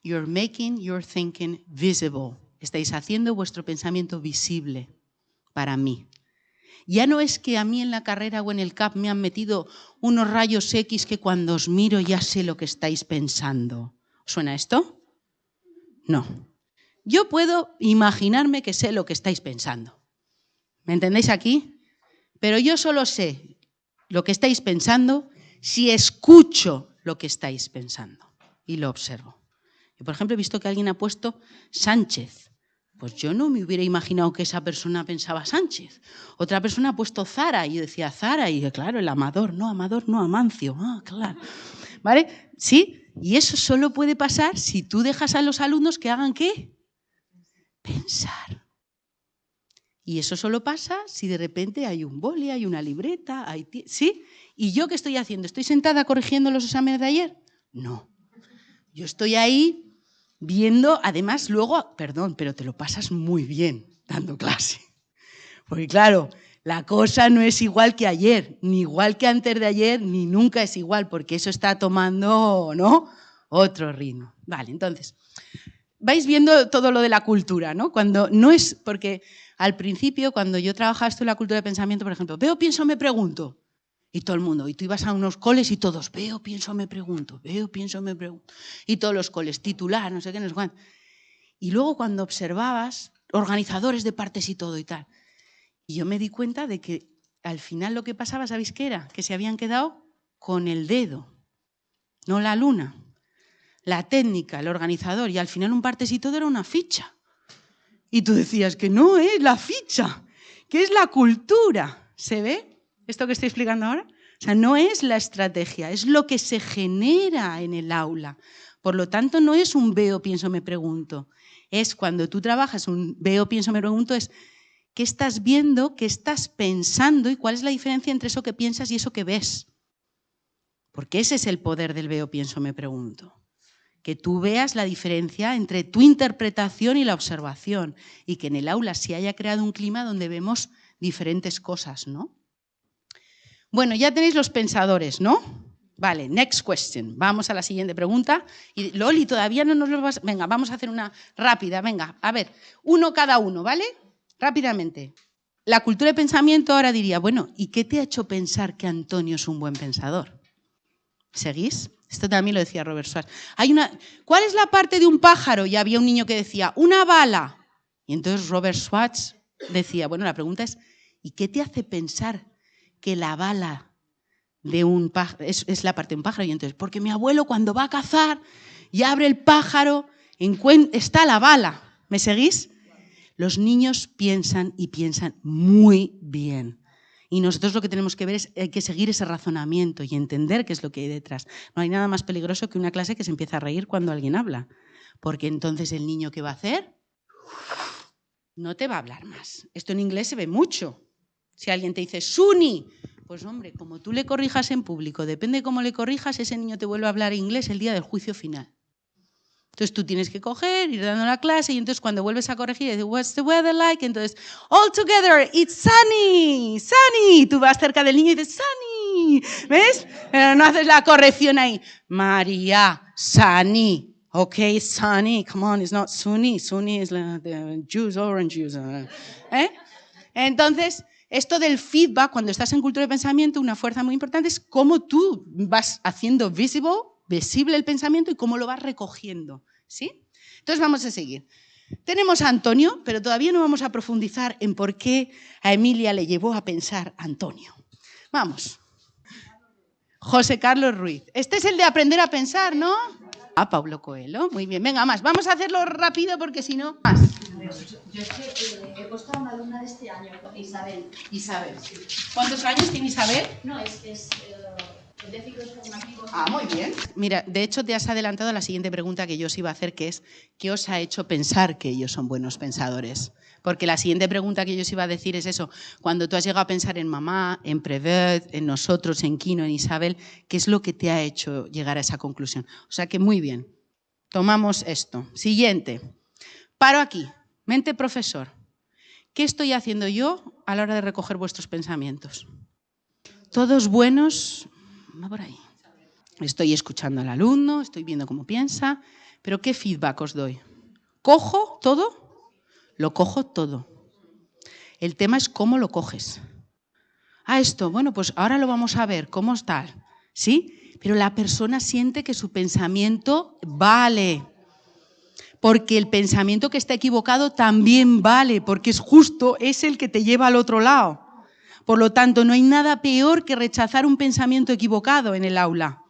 S2: you're making your thinking visible. Estáis haciendo vuestro pensamiento visible para mí. Ya no es que a mí en la carrera o en el CAP me han metido unos rayos X que cuando os miro ya sé lo que estáis pensando. ¿Suena esto? No. Yo puedo imaginarme que sé lo que estáis pensando. ¿Me entendéis aquí? Pero yo solo sé lo que estáis pensando si escucho lo que estáis pensando y lo observo. Por ejemplo, he visto que alguien ha puesto Sánchez. Pues yo no me hubiera imaginado que esa persona pensaba Sánchez. Otra persona ha puesto Zara y yo decía Zara y claro, el amador, no, amador, no, Amancio. Ah, claro. ¿Vale? Sí, y eso solo puede pasar si tú dejas a los alumnos que hagan qué? Pensar. Y eso solo pasa si de repente hay un boli, hay una libreta, hay... ¿sí? ¿Y yo qué estoy haciendo? ¿Estoy sentada corrigiendo los exámenes de ayer? No. Yo estoy ahí viendo, además luego, perdón, pero te lo pasas muy bien dando clase. Porque claro, la cosa no es igual que ayer, ni igual que antes de ayer, ni nunca es igual, porque eso está tomando, ¿no? Otro ritmo. Vale, entonces, vais viendo todo lo de la cultura, ¿no? Cuando no es, porque al principio, cuando yo trabajaba esto en la cultura de pensamiento, por ejemplo, veo, pienso, me pregunto. Y todo el mundo, y tú ibas a unos coles y todos, veo, pienso, me pregunto, veo, pienso, me pregunto. Y todos los coles, titular, no sé qué, no sé cuánto. Y luego cuando observabas, organizadores de partes y todo y tal. Y yo me di cuenta de que al final lo que pasaba, ¿sabéis qué era? Que se habían quedado con el dedo, no la luna. La técnica, el organizador, y al final un todo era una ficha. Y tú decías que no es la ficha, que es la cultura. ¿Se ve esto que estoy explicando ahora? O sea, no es la estrategia, es lo que se genera en el aula. Por lo tanto, no es un veo, pienso, me pregunto. Es cuando tú trabajas un veo, pienso, me pregunto, es qué estás viendo, qué estás pensando y cuál es la diferencia entre eso que piensas y eso que ves. Porque ese es el poder del veo, pienso, me pregunto. Que tú veas la diferencia entre tu interpretación y la observación y que en el aula se haya creado un clima donde vemos diferentes cosas, ¿no? Bueno, ya tenéis los pensadores, ¿no? Vale, next question. Vamos a la siguiente pregunta. Y Loli, todavía no nos lo vas... Venga, vamos a hacer una rápida. Venga, a ver, uno cada uno, ¿vale? Rápidamente. La cultura de pensamiento ahora diría, bueno, ¿y qué te ha hecho pensar que Antonio es un buen pensador? ¿Seguís? Esto también lo decía Robert Schwartz. Hay una, ¿Cuál es la parte de un pájaro? Y había un niño que decía, una bala. Y entonces Robert Schwartz decía, bueno, la pregunta es, ¿y qué te hace pensar que la bala de un pájaro es, es la parte de un pájaro? Y entonces, porque mi abuelo cuando va a cazar y abre el pájaro, está la bala. ¿Me seguís? Los niños piensan y piensan muy bien. Y nosotros lo que tenemos que ver es hay que seguir ese razonamiento y entender qué es lo que hay detrás. No hay nada más peligroso que una clase que se empieza a reír cuando alguien habla. Porque entonces el niño ¿qué va a hacer? No te va a hablar más. Esto en inglés se ve mucho. Si alguien te dice Suni, pues hombre, como tú le corrijas en público, depende de cómo le corrijas, ese niño te vuelve a hablar inglés el día del juicio final. Entonces tú tienes que coger, ir dando la clase y entonces cuando vuelves a corregir, dices, what's the weather like? Entonces, all together, it's sunny, sunny. Tú vas cerca del niño y dices, sunny. ¿Ves? Pero no haces la corrección ahí. María, sunny. Okay, sunny. Come on, it's not sunny. Sunny is the juice, orange juice. ¿Eh? Entonces, esto del feedback, cuando estás en cultura de pensamiento, una fuerza muy importante es cómo tú vas haciendo visible visible el pensamiento y cómo lo vas recogiendo. ¿sí? Entonces vamos a seguir. Tenemos a Antonio, pero todavía no vamos a profundizar en por qué a Emilia le llevó a pensar Antonio. Vamos. José Carlos Ruiz. Este es el de aprender a pensar, ¿no? Ah, Pablo Coelho. Muy bien, venga, más. Vamos a hacerlo rápido porque si no... Más.
S3: Yo es que he puesto a una alumna de este año, Isabel.
S2: Isabel. ¿Cuántos años tiene Isabel?
S3: No, es que es... Eh,
S2: Ah, muy bien. Mira, de hecho te has adelantado a la siguiente pregunta que yo os iba a hacer, que es, ¿qué os ha hecho pensar que ellos son buenos pensadores? Porque la siguiente pregunta que yo os iba a decir es eso, cuando tú has llegado a pensar en mamá, en Prevet, en nosotros, en Kino, en Isabel, ¿qué es lo que te ha hecho llegar a esa conclusión? O sea que muy bien, tomamos esto. Siguiente, paro aquí, mente profesor. ¿Qué estoy haciendo yo a la hora de recoger vuestros pensamientos? Todos buenos, por ahí. Estoy escuchando al alumno, estoy viendo cómo piensa, pero ¿qué feedback os doy? ¿Cojo todo? Lo cojo todo. El tema es cómo lo coges. Ah, esto, bueno, pues ahora lo vamos a ver, ¿cómo está? ¿Sí? Pero la persona siente que su pensamiento vale. Porque el pensamiento que está equivocado también vale, porque es justo, es el que te lleva al otro lado. Por lo tanto, no hay nada peor que rechazar un pensamiento equivocado en el aula.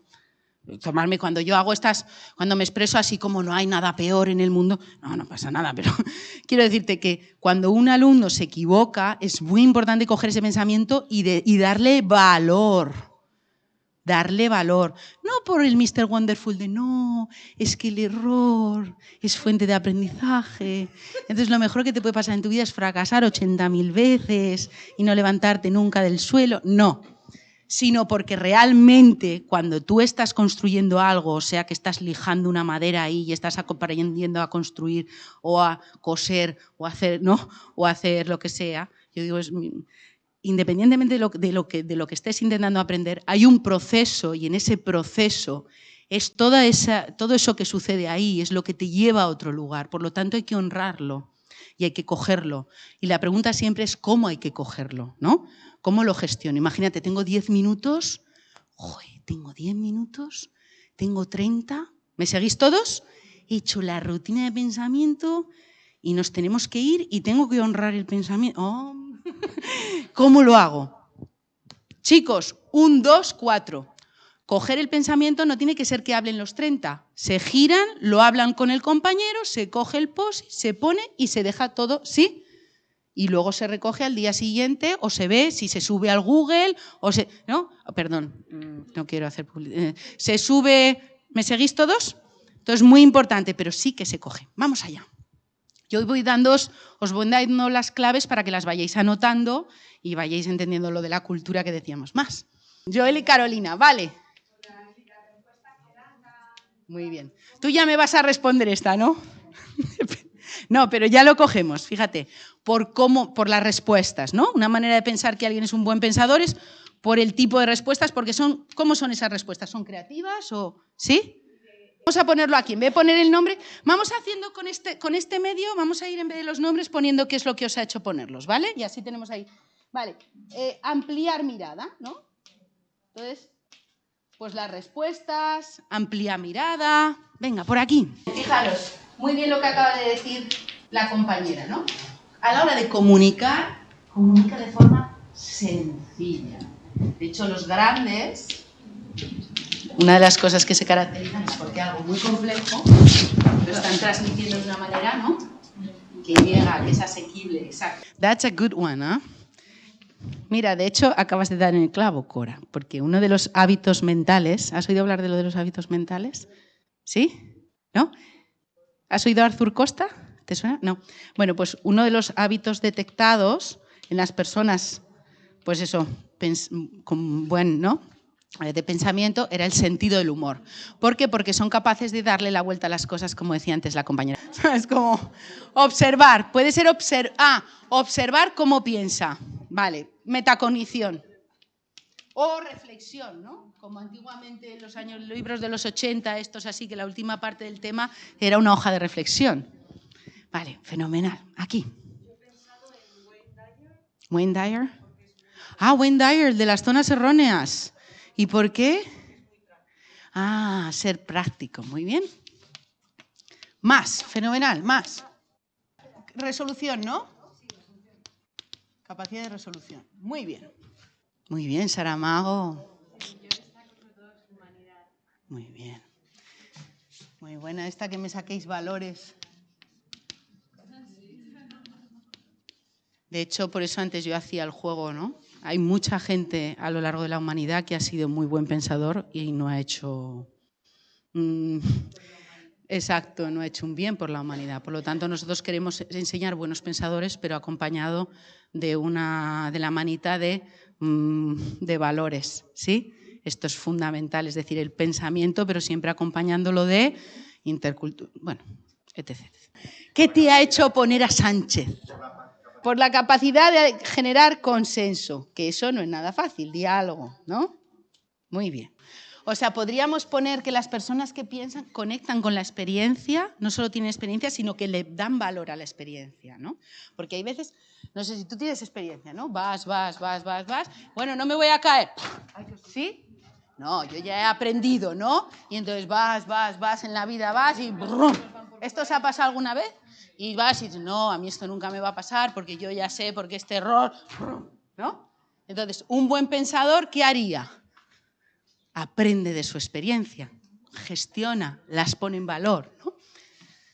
S2: Tomarme cuando yo hago estas, cuando me expreso así como no hay nada peor en el mundo, no, no pasa nada, pero [LAUGHS] quiero decirte que cuando un alumno se equivoca, es muy importante coger ese pensamiento y, y darle valor darle valor. No por el Mr. Wonderful de no, es que el error es fuente de aprendizaje. Entonces lo mejor que te puede pasar en tu vida es fracasar 80.000 veces y no levantarte nunca del suelo. No, sino porque realmente cuando tú estás construyendo algo, o sea que estás lijando una madera ahí y estás aprendiendo a construir o a coser o hacer, ¿no? o hacer lo que sea, yo digo, es independientemente de lo, que, estés intentando aprender, hay un proceso y en ese proceso Es toda todo eso que sucede ahí, es lo que te lleva a otro lugar. Por lo tanto, hay que honrarlo y hay que cogerlo. Y la pregunta siempre es cómo hay que cogerlo, ¿no? ¿Cómo lo gestiono? Imagínate, tengo 10 minutos, tengo 10 minutos, tengo 30, ¿me seguís todos? He hecho la rutina de pensamiento y nos tenemos que ir y tengo que honrar el pensamiento. Oh. ¿Cómo lo hago? Chicos, un, dos, cuatro. Coger el pensamiento no tiene que ser que hablen los 30. Se giran, lo hablan con el compañero, se coge el post, se pone y se deja todo, ¿sí? Y luego se recoge al día siguiente o se ve si se sube al Google o se... ¿No? Oh, perdón, mm, no quiero hacer publicidad. Eh, se sube... ¿Me seguís todos? Entonces, muy importante, pero sí que se coge. Vamos allá. Yo voy dando, os voy dando las claves para que las vayáis anotando y vayáis entendiendo lo de la cultura que decíamos más. Joel y Carolina, vale. Muy bien. Tú ya me vas a responder esta, ¿no? [LAUGHS] no, pero ya lo cogemos, fíjate, por cómo, por las respuestas, ¿no? Una manera de pensar que alguien es un buen pensador es por el tipo de respuestas, porque son, ¿cómo son esas respuestas? ¿Son creativas o sí? Vamos a ponerlo aquí, en vez de poner el nombre, vamos haciendo con este, con este medio, vamos a ir en vez de los nombres poniendo qué es lo que os ha hecho ponerlos, ¿vale? Y así tenemos ahí, vale, eh, ampliar mirada, ¿no? Entonces, pues las respuestas, amplia mirada. Venga, por aquí. Fijaros, muy bien lo que acaba de decir la compañera, ¿no? A la hora de comunicar, comunica de forma sencilla. De hecho, los grandes, una de las cosas que se caracterizan es porque algo muy complejo lo están transmitiendo de una manera, ¿no? Que llega, que es asequible, exacto. That's a good one, ¿eh? Mira, de hecho, acabas de dar en el clavo, Cora, porque uno de los hábitos mentales, ¿has oído hablar de lo de los hábitos mentales? ¿Sí? ¿No? ¿Has oído Arthur Costa? ¿Te suena? No. Bueno, pues uno de los hábitos detectados en las personas, pues eso, con buen, ¿no? Eh, de pensamiento era el sentido del humor. ¿Por qué? Porque son capaces de darle la vuelta a las cosas, como decía antes la compañera. [LAUGHS] Es como observar, puede ser observar, ah, observar cómo piensa. Vale, metacognición. O reflexión, ¿no? Como antiguamente en los años, libros de los 80, estos así, que la última parte del tema era una hoja de reflexión. Vale, fenomenal. Aquí. Wayne Dyer. Ah, Wayne Dyer, de las zonas erróneas. ¿Y por qué? Ah, ser práctico. Muy bien. Más, fenomenal, más. Resolución, ¿no? Capacidad de resolución. Muy bien. Muy bien, Saramago. Muy bien. Muy buena esta que me saquéis valores. De hecho, por eso antes yo hacía el juego, ¿no? Hay mucha gente a lo largo de la humanidad que ha sido muy buen pensador y no ha hecho... Exacto, no ha hecho un bien por la humanidad. Por lo tanto, nosotros queremos enseñar buenos pensadores, pero acompañado de, una, de la manita de, mm, de valores, ¿sí? Esto es fundamental, es decir, el pensamiento, pero siempre acompañándolo de intercultura, bueno, etc. ¿Qué te ha hecho poner a Sánchez? Por la capacidad de generar consenso, que eso no es nada fácil, diálogo, ¿no? Muy bien. O sea, podríamos poner que las personas que piensan conectan con la experiencia, no solo tienen experiencia, sino que le dan valor a la experiencia, ¿no? Porque hay veces, no sé si tú tienes experiencia, ¿no? Vas, vas, vas, vas, vas. Bueno, no me voy a caer. ¿Sí? No, yo ya he aprendido, ¿no? Y entonces vas, vas, vas en la vida, vas y brum. ¿Esto se ha pasado alguna vez? Y vas y dices, no, a mí esto nunca me va a pasar porque yo ya sé, porque este error, ¿no? Entonces, un buen pensador, ¿qué haría? aprende de su experiencia, gestiona, las pone en valor. ¿no?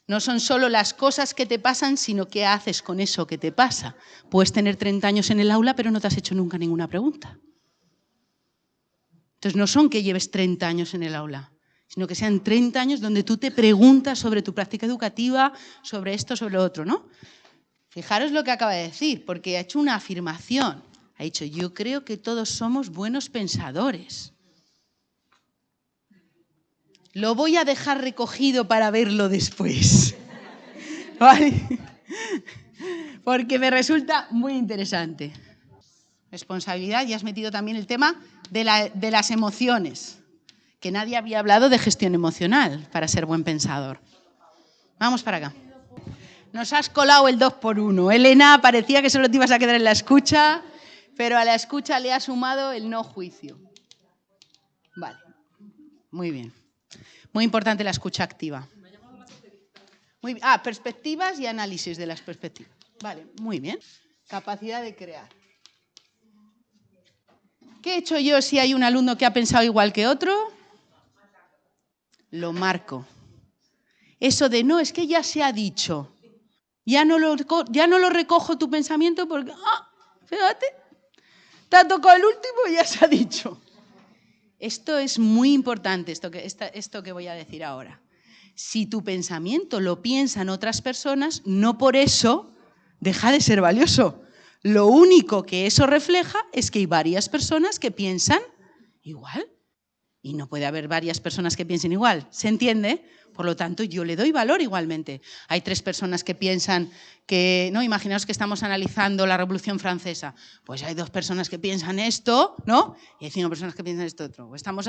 S2: no son solo las cosas que te pasan, sino qué haces con eso que te pasa. Puedes tener 30 años en el aula, pero no te has hecho nunca ninguna pregunta. Entonces no son que lleves 30 años en el aula, sino que sean 30 años donde tú te preguntas sobre tu práctica educativa, sobre esto, sobre lo otro, ¿no? Fijaros lo que acaba de decir, porque ha hecho una afirmación. Ha dicho, yo creo que todos somos buenos pensadores. Lo voy a dejar recogido para verlo después. [LAUGHS] Porque me resulta muy interesante. Responsabilidad, y has metido también el tema de, las emociones. Que nadie había hablado de gestión emocional para ser buen pensador. Vamos para acá. Nos has colado el 2 por 1 Elena, parecía que solo te ibas a quedar en la escucha, pero a la escucha le ha sumado el no juicio. Vale, muy bien. Muy importante la escucha activa. Muy, ah, perspectivas y análisis de las perspectivas. Vale, muy bien. Capacidad de crear. ¿Qué he hecho yo si hay un alumno que ha pensado igual que otro? Lo marco. Eso de no, es que ya se ha dicho. Ya no lo, ya no lo recojo tu pensamiento porque, ah, fíjate, te ha tocado el último y ya se ha dicho. Esto es muy importante, esto que, esto que voy a decir ahora. Si tu pensamiento lo piensan otras personas, no por eso deja de ser valioso. Lo único que eso refleja es que hay varias personas que piensan igual. Y no puede haber varias personas que piensen igual. ¿Se entiende? Por lo tanto, yo le doy valor igualmente. Hay tres personas que piensan que, no, imaginaos que estamos analizando la Revolución Francesa. Pues hay dos personas que piensan esto, ¿no? Y hay cinco personas que piensan esto otro. Estamos,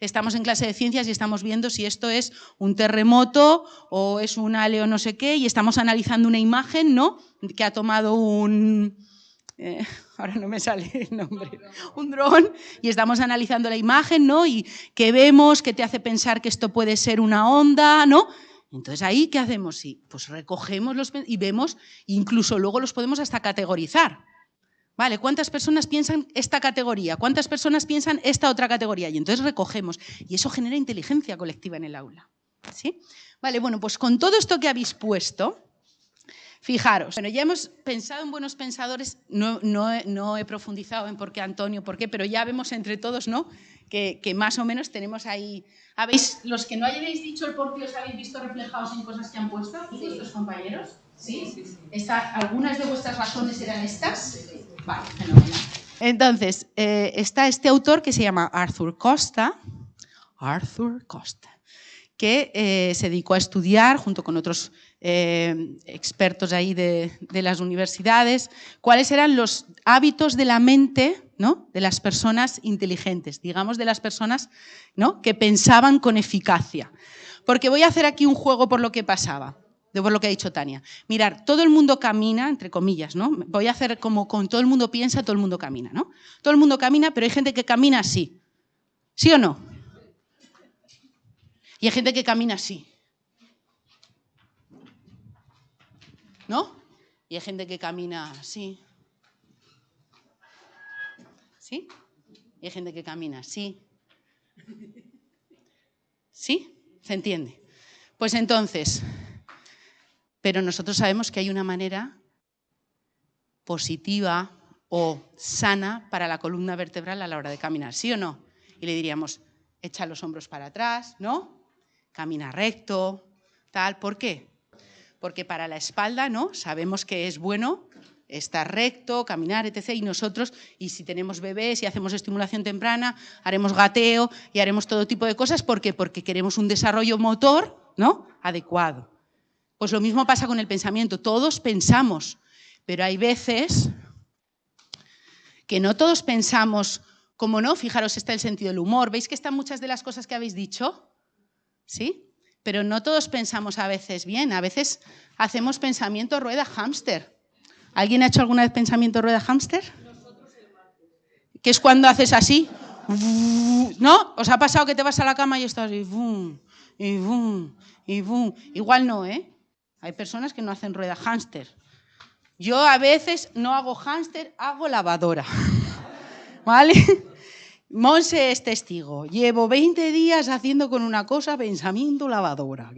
S2: estamos en clase de ciencias y estamos viendo si esto es un terremoto o es un aleo no sé qué y estamos analizando una imagen, ¿no? Que ha tomado un eh, [LAUGHS] ahora no me sale el nombre, un dron, y estamos analizando la imagen, ¿no? Y que vemos, que te hace pensar que esto puede ser una onda, ¿no? Entonces ahí, ¿qué hacemos? Sí, pues recogemos los y vemos, incluso luego los podemos hasta categorizar. ¿Vale? ¿Cuántas personas piensan esta categoría? ¿Cuántas personas piensan esta otra categoría? Y entonces recogemos. Y eso genera inteligencia colectiva en el aula. ¿Sí? Vale, bueno, pues con todo esto que habéis puesto, Fijaros, bueno, ya hemos pensado en buenos pensadores, no, no, he profundizado en por qué Antonio, por qué, pero ya vemos entre todos ¿no? que, más o menos tenemos ahí... ¿Habéis, los que no hayáis dicho el por qué os habéis visto reflejados en cosas que han puesto vuestros compañeros? ¿Sí? sí, ¿Algunas de vuestras razones eran estas? Vale, fenomenal. Entonces, eh, está este autor que se llama Arthur Costa, Arthur Costa, que eh, se dedicó a estudiar, junto con otros eh, expertos ahí de, las universidades, cuáles eran los hábitos de la mente ¿no? de las personas inteligentes, digamos de las personas ¿no? que pensaban con eficacia. Porque voy a hacer aquí un juego por lo que pasaba, de por lo que ha dicho Tania. Mirar, todo el mundo camina, entre comillas, ¿no? Voy a hacer como con todo el mundo piensa, todo el mundo camina, ¿no? Todo el mundo camina, pero hay gente que camina así. ¿Sí o no? Y hay gente que camina así. ¿No? Y hay gente que camina así. ¿Sí? Y hay gente que camina así. ¿Sí? ¿Se entiende? Pues entonces, pero nosotros sabemos que hay una manera positiva o sana para la columna vertebral a la hora de caminar, ¿sí o no? Y le diríamos, echa los hombros para atrás, ¿no? Camina recto, tal. ¿Por qué? Porque para la espalda ¿no? sabemos que es bueno estar recto, caminar, etc. Y nosotros, y si tenemos bebés y hacemos estimulación temprana, haremos gateo y haremos todo tipo de cosas. ¿Por qué? Porque queremos un desarrollo motor ¿no? adecuado. Pues lo mismo pasa con el pensamiento. Todos pensamos, pero hay veces que no todos pensamos como no. Fijaros, está el sentido del humor. ¿Veis que están muchas de las cosas que habéis dicho? ¿Sí? Pero no todos pensamos a veces bien, a veces hacemos pensamiento rueda hámster. ¿Alguien ha hecho alguna vez pensamiento rueda hámster? Que es cuando haces así. ¿No? ¿Os ha pasado que te vas a la cama y estás y y y Igual no, ¿eh? Hay personas que no hacen rueda hámster. Yo a veces no hago hámster, hago lavadora. [LAUGHS] ¿Vale? Monse es testigo. Llevo 20 días haciendo con una cosa pensamiento lavadora.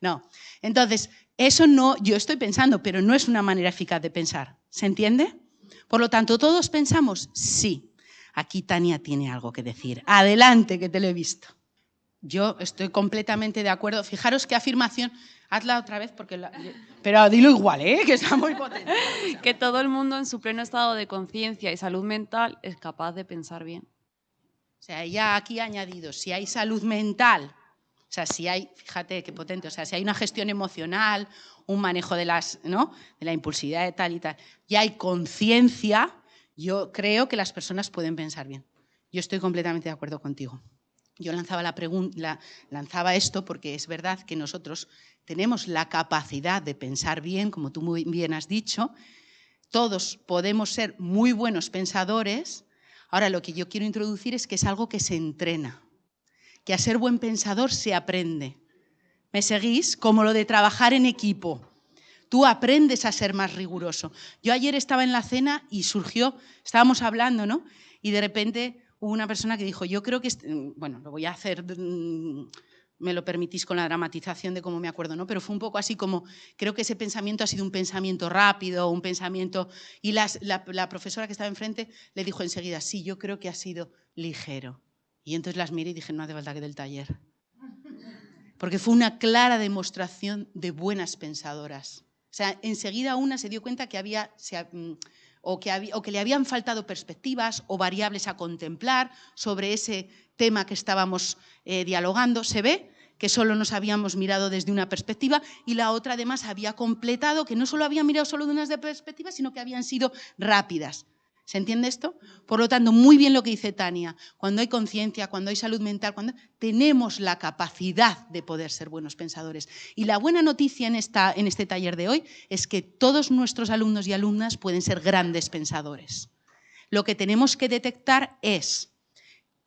S2: No. Entonces, eso no, yo estoy pensando, pero no es una manera eficaz de pensar. ¿Se entiende? Por lo tanto, ¿todos pensamos? Sí. Aquí Tania tiene algo que decir. Adelante, que te lo he visto. Yo estoy completamente de acuerdo. Fijaros qué afirmación. Hazla otra vez porque... Pero dilo igual, ¿eh? Que está muy potente. [LAUGHS]
S4: que todo el mundo en su pleno estado de conciencia y salud mental es capaz de pensar bien.
S2: O sea, ya aquí añadido, si hay salud mental, o sea, si hay, fíjate qué potente, o sea, si hay una gestión emocional, un manejo de, las, ¿no? de la impulsividad de tal y tal, y hay conciencia, yo creo que las personas pueden pensar bien. yo estoy completamente de acuerdo contigo. Yo lanzaba, la la, lanzaba esto porque es verdad que nosotros tenemos la capacidad de pensar bien, como tú muy bien has dicho. Todos podemos ser muy buenos pensadores. Ahora, lo que yo quiero introducir es que es algo que se entrena, que a ser buen pensador se aprende. ¿Me seguís? Como lo de trabajar en equipo. Tú aprendes a ser más riguroso. Yo ayer estaba en la cena y surgió, estábamos hablando, ¿no? Y de repente hubo una persona que dijo, yo creo que, bueno, lo voy a hacer, mm, me lo permitís con la dramatización de cómo me acuerdo, ¿no? Pero fue un poco así como, creo que ese pensamiento ha sido un pensamiento rápido, un pensamiento... Y la, la, profesora que estaba enfrente le dijo enseguida, sí, yo creo que ha sido ligero. Y entonces las miré y dije, no hace falta que del taller. Porque fue una clara demostración de buenas pensadoras. O sea, enseguida una se dio cuenta que había... Mm, o que, le habían faltado perspectivas o variables a contemplar sobre ese tema que estábamos eh, dialogando, se ve que solo nos habíamos mirado desde una perspectiva y la otra además había completado que no solo había mirado solo de una perspectiva, sino que habían sido rápidas. ¿Se entiende esto? Por lo tanto, muy bien lo que dice Tania, cuando hay conciencia, cuando hay salud mental, cuando tenemos la capacidad de poder ser buenos pensadores. Y la buena noticia en, esta, en este taller de hoy es que todos nuestros alumnos y alumnas pueden ser grandes pensadores. Lo que tenemos que detectar es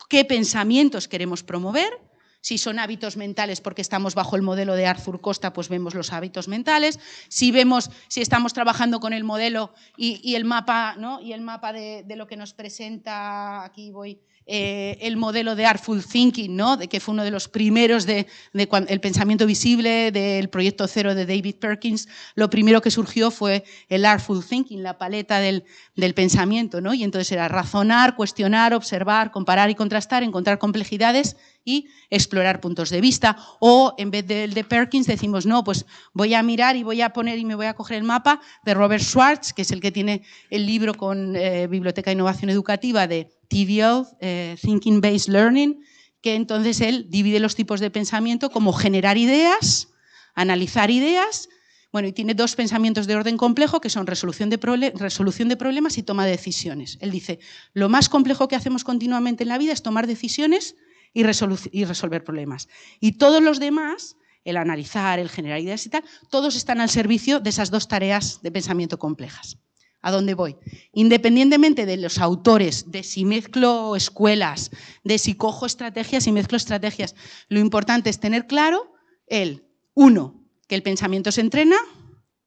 S2: qué pensamientos queremos promover, si son hábitos mentales porque estamos bajo el modelo de Arthur Costa, pues vemos los hábitos mentales. Si vemos, si estamos trabajando con el modelo y, el mapa, ¿no? y el mapa de, de, lo que nos presenta, aquí voy, eh, el modelo de Artful Thinking, ¿no? de que fue uno de los primeros de, el pensamiento visible del proyecto cero de David Perkins, lo primero que surgió fue el Artful Thinking, la paleta del, del pensamiento, ¿no? y entonces era razonar, cuestionar, observar, comparar y contrastar, encontrar complejidades y explorar puntos de vista. O en vez del de Perkins decimos, no, pues voy a mirar y voy a poner y me voy a coger el mapa de Robert Schwartz, que es el que tiene el libro con eh, Biblioteca de Innovación Educativa de TVL, eh, Thinking Based Learning, que entonces él divide los tipos de pensamiento como generar ideas, analizar ideas, bueno, y tiene dos pensamientos de orden complejo que son resolución de, resolución de problemas y toma de decisiones. Él dice, lo más complejo que hacemos continuamente en la vida es tomar decisiones y, y resolver problemas. Y todos los demás, el analizar, el generar ideas y tal, todos están al servicio de esas dos tareas de pensamiento complejas. ¿A dónde voy? Independientemente de los autores, de si mezclo escuelas, de si cojo estrategias y mezclo estrategias, lo importante es tener claro el, uno, que el pensamiento se entrena,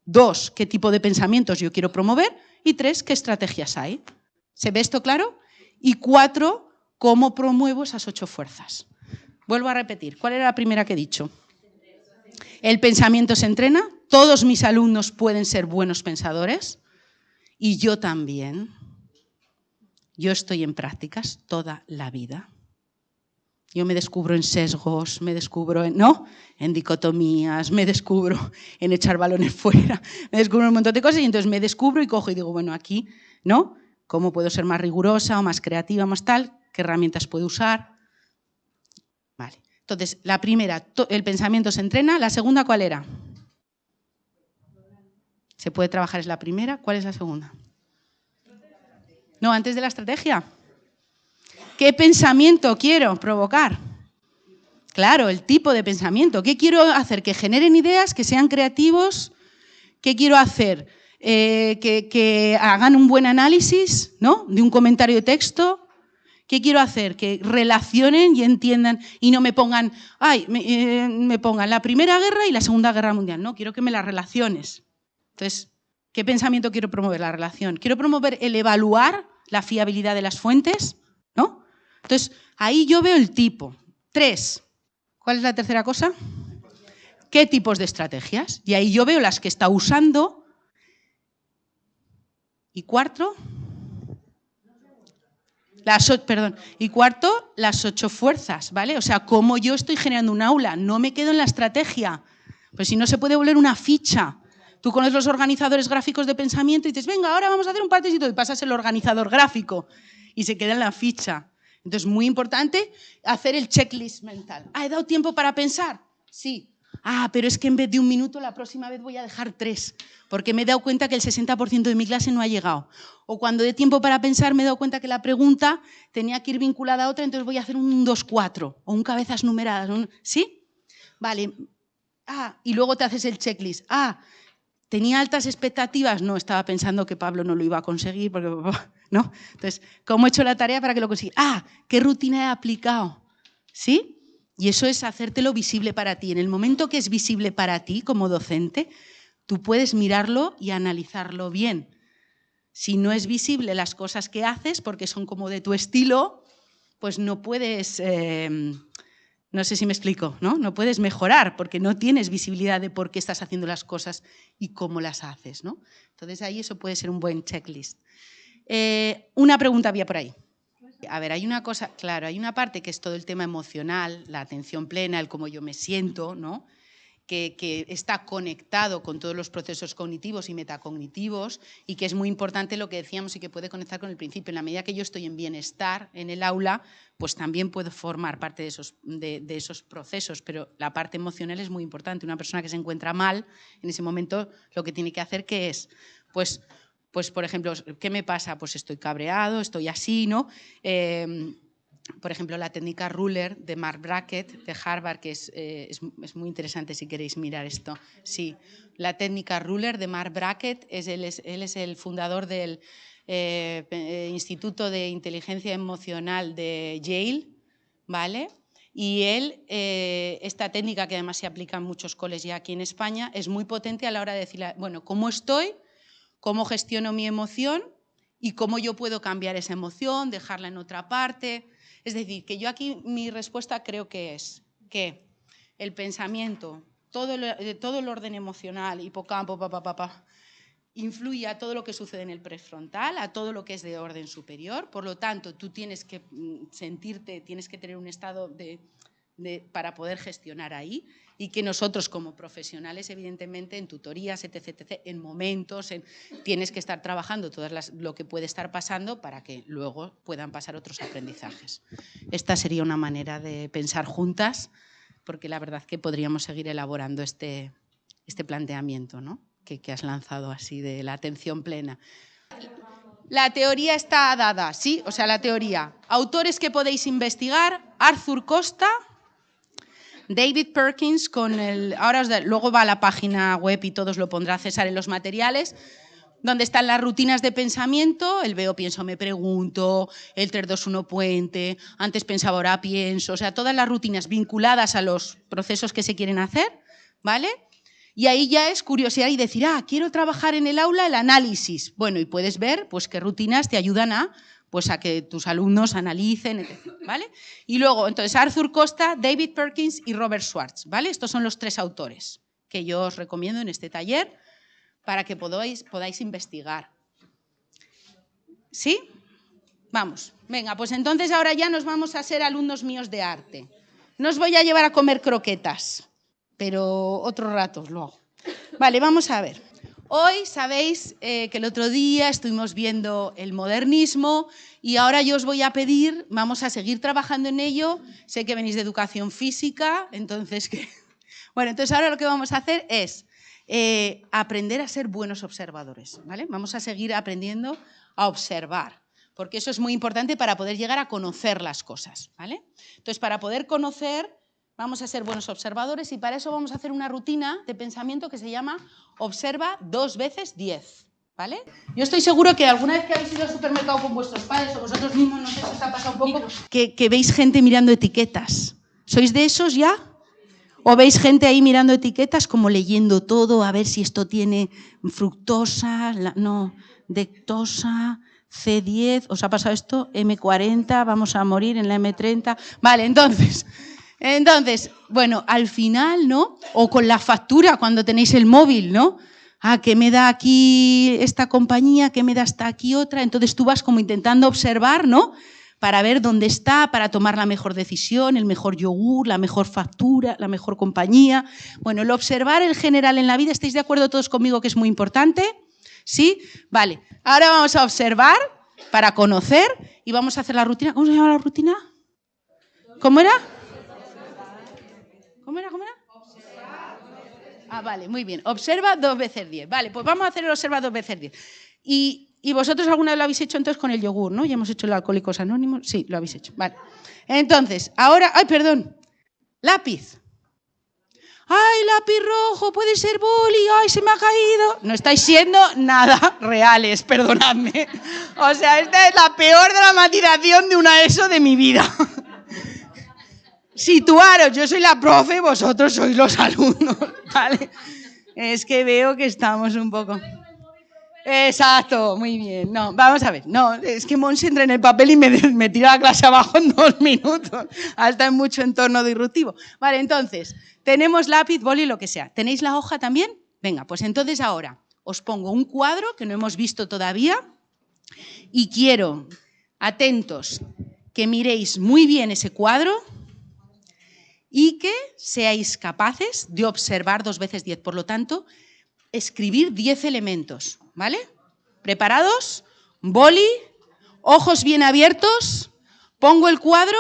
S2: dos, qué tipo de pensamientos yo quiero promover y tres, qué estrategias hay. ¿Se ve esto claro? Y cuatro, cómo promuevo esas ocho fuerzas. Vuelvo a repetir, ¿cuál era la primera que he dicho? El pensamiento se entrena, todos mis alumnos pueden ser buenos pensadores, y yo también. Yo estoy en prácticas toda la vida. Yo me descubro en sesgos, me descubro en, ¿no? en dicotomías, me descubro en echar balones [LAUGHS] fuera, me descubro un montón de cosas y entonces me descubro y cojo y digo, bueno, aquí, ¿no? ¿Cómo puedo ser más rigurosa o más creativa, más tal? ¿Qué herramientas puedo usar? Vale. Entonces, la primera, el pensamiento se entrena. ¿La segunda cuál era? Se puede trabajar, es la primera. ¿Cuál es la segunda? No, antes de la estrategia. ¿Qué pensamiento quiero provocar? Claro, el tipo de pensamiento. ¿Qué quiero hacer? Que generen ideas, que sean creativos. ¿Qué quiero hacer? Eh, que, hagan un buen análisis ¿no? de un comentario de texto. ¿Qué quiero hacer? Que relacionen y entiendan y no me pongan, ay, me, eh, me pongan la Primera Guerra y la Segunda Guerra Mundial. No, quiero que me las relaciones. Entonces, ¿qué pensamiento quiero promover? La relación. ¿Quiero promover el evaluar la fiabilidad de las fuentes? ¿No? Entonces, ahí yo veo el tipo. Tres. ¿Cuál es la tercera cosa? ¿Qué tipos de estrategias? Y ahí yo veo las que está usando. Y cuarto, las, perdón, y cuarto, las ocho fuerzas, ¿vale? O sea, cómo yo estoy generando un aula, no me quedo en la estrategia, pues si no se puede volver una ficha, Tú conoces los organizadores gráficos de pensamiento y dices, venga, ahora vamos a hacer un partecito y pasas el organizador gráfico y se queda en la ficha. Entonces, muy importante hacer el checklist mental. ¿Ha dado tiempo para pensar? Sí. Ah, pero es que en vez de un minuto, la próxima vez voy a dejar tres, porque me he dado cuenta que el 60% de mi clase no ha llegado. O cuando de tiempo para pensar, me he dado cuenta que la pregunta tenía que ir vinculada a otra, entonces voy a hacer un 2-4 o un cabezas numeradas. ¿Sí? Vale. Ah, y luego te haces el checklist. Ah, tenía altas expectativas. No, estaba pensando que Pablo no lo iba a conseguir, porque, [LAUGHS] ¿no? Entonces, ¿cómo he hecho la tarea para que lo consiga? Ah, ¿qué rutina he aplicado? ¿Sí? Y eso es hacértelo visible para ti. En el momento que es visible para ti como docente, tú puedes mirarlo y analizarlo bien. Si no es visible las cosas que haces porque son como de tu estilo, pues no puedes, em, no sé si me explico, ¿no? No puedes mejorar porque no tienes visibilidad de por qué estás haciendo las cosas y cómo las haces, ¿no? Entonces ahí eso puede ser un buen checklist. Eh, una pregunta había por ahí. A ver, hay una cosa, claro, hay una parte que es todo el tema emocional, la atención plena, el cómo yo me siento, ¿no? Que, está conectado con todos los procesos cognitivos y metacognitivos y que es muy importante lo que decíamos y que puede conectar con el principio. En la medida que yo estoy en bienestar en el aula, pues también puedo formar parte de esos, de esos procesos, pero la parte emocional es muy importante. Una persona que se encuentra mal, en ese momento lo que tiene que hacer que es, pues pues por ejemplo, ¿qué me pasa? Pues estoy cabreado, estoy así, ¿no? Em, por ejemplo, la técnica Ruler de Mark Brackett de Harvard, que eh, es, muy interesante si queréis mirar esto. Sí, la técnica Ruler de Mark Brackett, es, él, es, el fundador del eh, eh, Instituto de Inteligencia Emocional de Yale, ¿vale? Y él, esta técnica que además se aplica en muchos coles ya aquí en España, es muy potente a la hora de decir, bueno, ¿cómo estoy? cómo gestiono mi emoción y cómo yo puedo cambiar esa emoción, dejarla en otra parte. Es decir, que yo aquí mi respuesta creo que es que el pensamiento, todo el, eh, todo el orden emocional, hipocampo, papá, papá, influye a todo lo que sucede en el prefrontal, a todo lo que es de orden superior. Por lo tanto, tú tienes que mm, sentirte, tienes que tener un estado de para poder gestionar ahí y que nosotros como profesionales, evidentemente, en tutorías, etc., en momentos, en, tienes que estar trabajando todo lo que puede estar pasando para que luego puedan pasar otros aprendizajes. Esta sería una manera de pensar juntas, porque la verdad que podríamos seguir elaborando este, este planteamiento ¿no? que, que has lanzado así de la atención plena. La teoría está dada, ¿sí? O sea, la teoría. Autores que podéis investigar, Arthur Costa, David Perkins con el... Ahora luego va a la página web y todos lo pondrá César en los materiales, donde están las rutinas de pensamiento, el veo, pienso, me pregunto, el 321 puente, antes pensaba, ahora pienso, o sea, todas las rutinas vinculadas a los procesos que se quieren hacer, ¿vale? Y ahí ya es curiosidad y decir, ah, quiero trabajar en el aula el análisis. Bueno, y puedes ver pues qué rutinas te ayudan a pues a que tus alumnos analicen, etc. ¿vale? Y luego, entonces, Arthur Costa, David Perkins y Robert Schwartz, ¿vale? Estos son los tres autores que yo os recomiendo en este taller para que podáis, podáis investigar. ¿Sí? Vamos, venga, pues entonces ahora ya nos vamos a ser alumnos míos de arte. No os voy a llevar a comer croquetas, pero otro rato luego. Vale, vamos a ver. Hoy sabéis eh, que el otro día estuvimos viendo el modernismo y ahora yo os voy a pedir, vamos a seguir trabajando en ello. Sé que venís de educación física, entonces que... [LAUGHS] Bueno, entonces ahora lo que vamos a hacer es eh, aprender a ser buenos observadores, ¿vale? Vamos a seguir aprendiendo a observar, porque eso es muy importante para poder llegar a conocer las cosas, ¿vale? Entonces, para poder conocer Vamos a ser buenos observadores y para eso vamos a hacer una rutina de pensamiento que se llama observa dos veces diez. ¿Vale? Yo estoy seguro que alguna vez que habéis ido al supermercado con vuestros padres o vosotros mismos, no sé si os ha pasado un poco, que, que veis gente mirando etiquetas. ¿Sois de esos ya? ¿O veis gente ahí mirando etiquetas como leyendo todo, a ver si esto tiene fructosa, no, dectosa, C10, ¿os ha pasado esto? M40, vamos a morir en la M30. Vale, entonces, entonces, bueno, al final, ¿no? O con la factura cuando tenéis el móvil, ¿no? Ah, ¿qué me da aquí esta compañía? ¿Qué me da hasta aquí otra? Entonces tú vas como intentando observar, ¿no? Para ver dónde está, para tomar la mejor decisión, el mejor yogur, la mejor factura, la mejor compañía. Bueno, el observar en general en la vida, ¿estáis de acuerdo todos conmigo que es muy importante? ¿Sí? Vale. Ahora vamos a observar para conocer y vamos a hacer la rutina. ¿Cómo se llama la rutina? ¿Cómo era? Ah, vale, muy bien. Observa dos veces 10. Vale, pues vamos a hacer el observa dos veces 10. Y, y vosotros alguna vez lo habéis hecho entonces con el yogur, ¿no? Ya hemos hecho el alcohólicos anónimos. Sí, lo habéis hecho. Vale. Entonces, ahora, ay, perdón. Lápiz. ¡Ay, lápiz rojo! Puede ser boli. ¡Ay, se me ha caído! No estáis siendo nada reales, perdonadme. O sea, esta es la peor dramatización de una ESO de mi vida. [LAUGHS] Situaros, yo soy la profe, vosotros sois los alumnos, [LAUGHS] Es que veo que estamos un poco... Exacto, muy bien. No, vamos a ver. No, es que Monse entra en el papel y me, [LAUGHS] me tira la clase abajo en dos minutos. Hasta en mucho entorno disruptivo. Vale, entonces, tenemos lápiz, boli, lo que sea. ¿Tenéis la hoja también? Venga, pues entonces ahora os pongo un cuadro que no hemos visto todavía y quiero, atentos, que miréis muy bien ese cuadro y que seáis capaces de observar dos veces diez. Por lo tanto, escribir diez elementos, ¿vale? ¿Preparados? Boli, ojos bien abiertos, pongo el cuadro,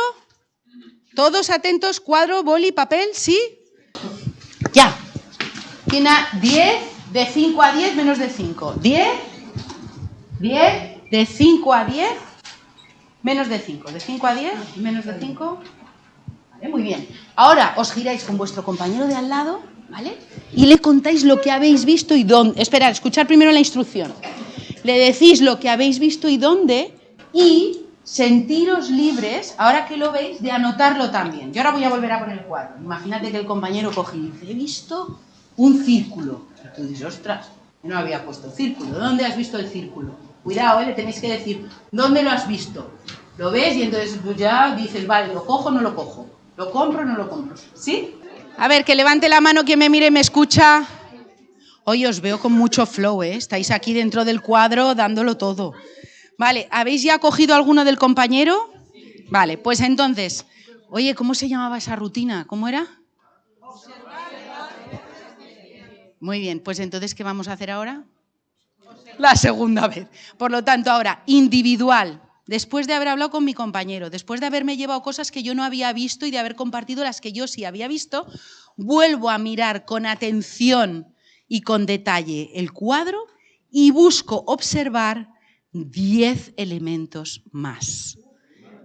S2: todos atentos, cuadro, boli, papel, ¿sí? Ya. Tiene 10, de 5 a 10, menos de 5. 10, 10, de 5 a 10, menos de 5. De 5 a 10, menos de 5. Vale, muy bien. Ahora os giráis con vuestro compañero de al lado, ¿vale? Y le contáis lo que habéis visto y dónde. Esperad, escuchar primero la instrucción. Le decís lo que habéis visto y dónde y sentiros libres, ahora que lo veis, de anotarlo también. Yo ahora voy a volver a poner el cuadro. Imagínate que el compañero coge y dice, he visto un círculo. Tú dices, ostras, no había puesto círculo. ¿Dónde has visto el círculo? Cuidado, ¿eh? le tenéis que decir, ¿dónde lo has visto? ¿Lo ves? Y entonces pues ya dices, vale, ¿lo cojo o no lo cojo? ¿Lo compro o no lo compro? ¿Sí? A ver, que levante la mano quien me mire y me escucha. Hoy os veo con mucho flow, ¿eh? Estáis aquí dentro del cuadro dándolo todo. Vale, ¿habéis ya cogido alguno del compañero? Vale, pues entonces, oye, ¿cómo se llamaba esa rutina? ¿Cómo era? Muy bien, pues entonces, ¿qué vamos a hacer ahora? La segunda vez. Por lo tanto, ahora, individual, después de haber hablado con mi compañero, después de haberme llevado cosas que yo no había visto y de haber compartido las que yo sí había visto, vuelvo a mirar con atención y con detalle el cuadro y busco observar 10 elementos más.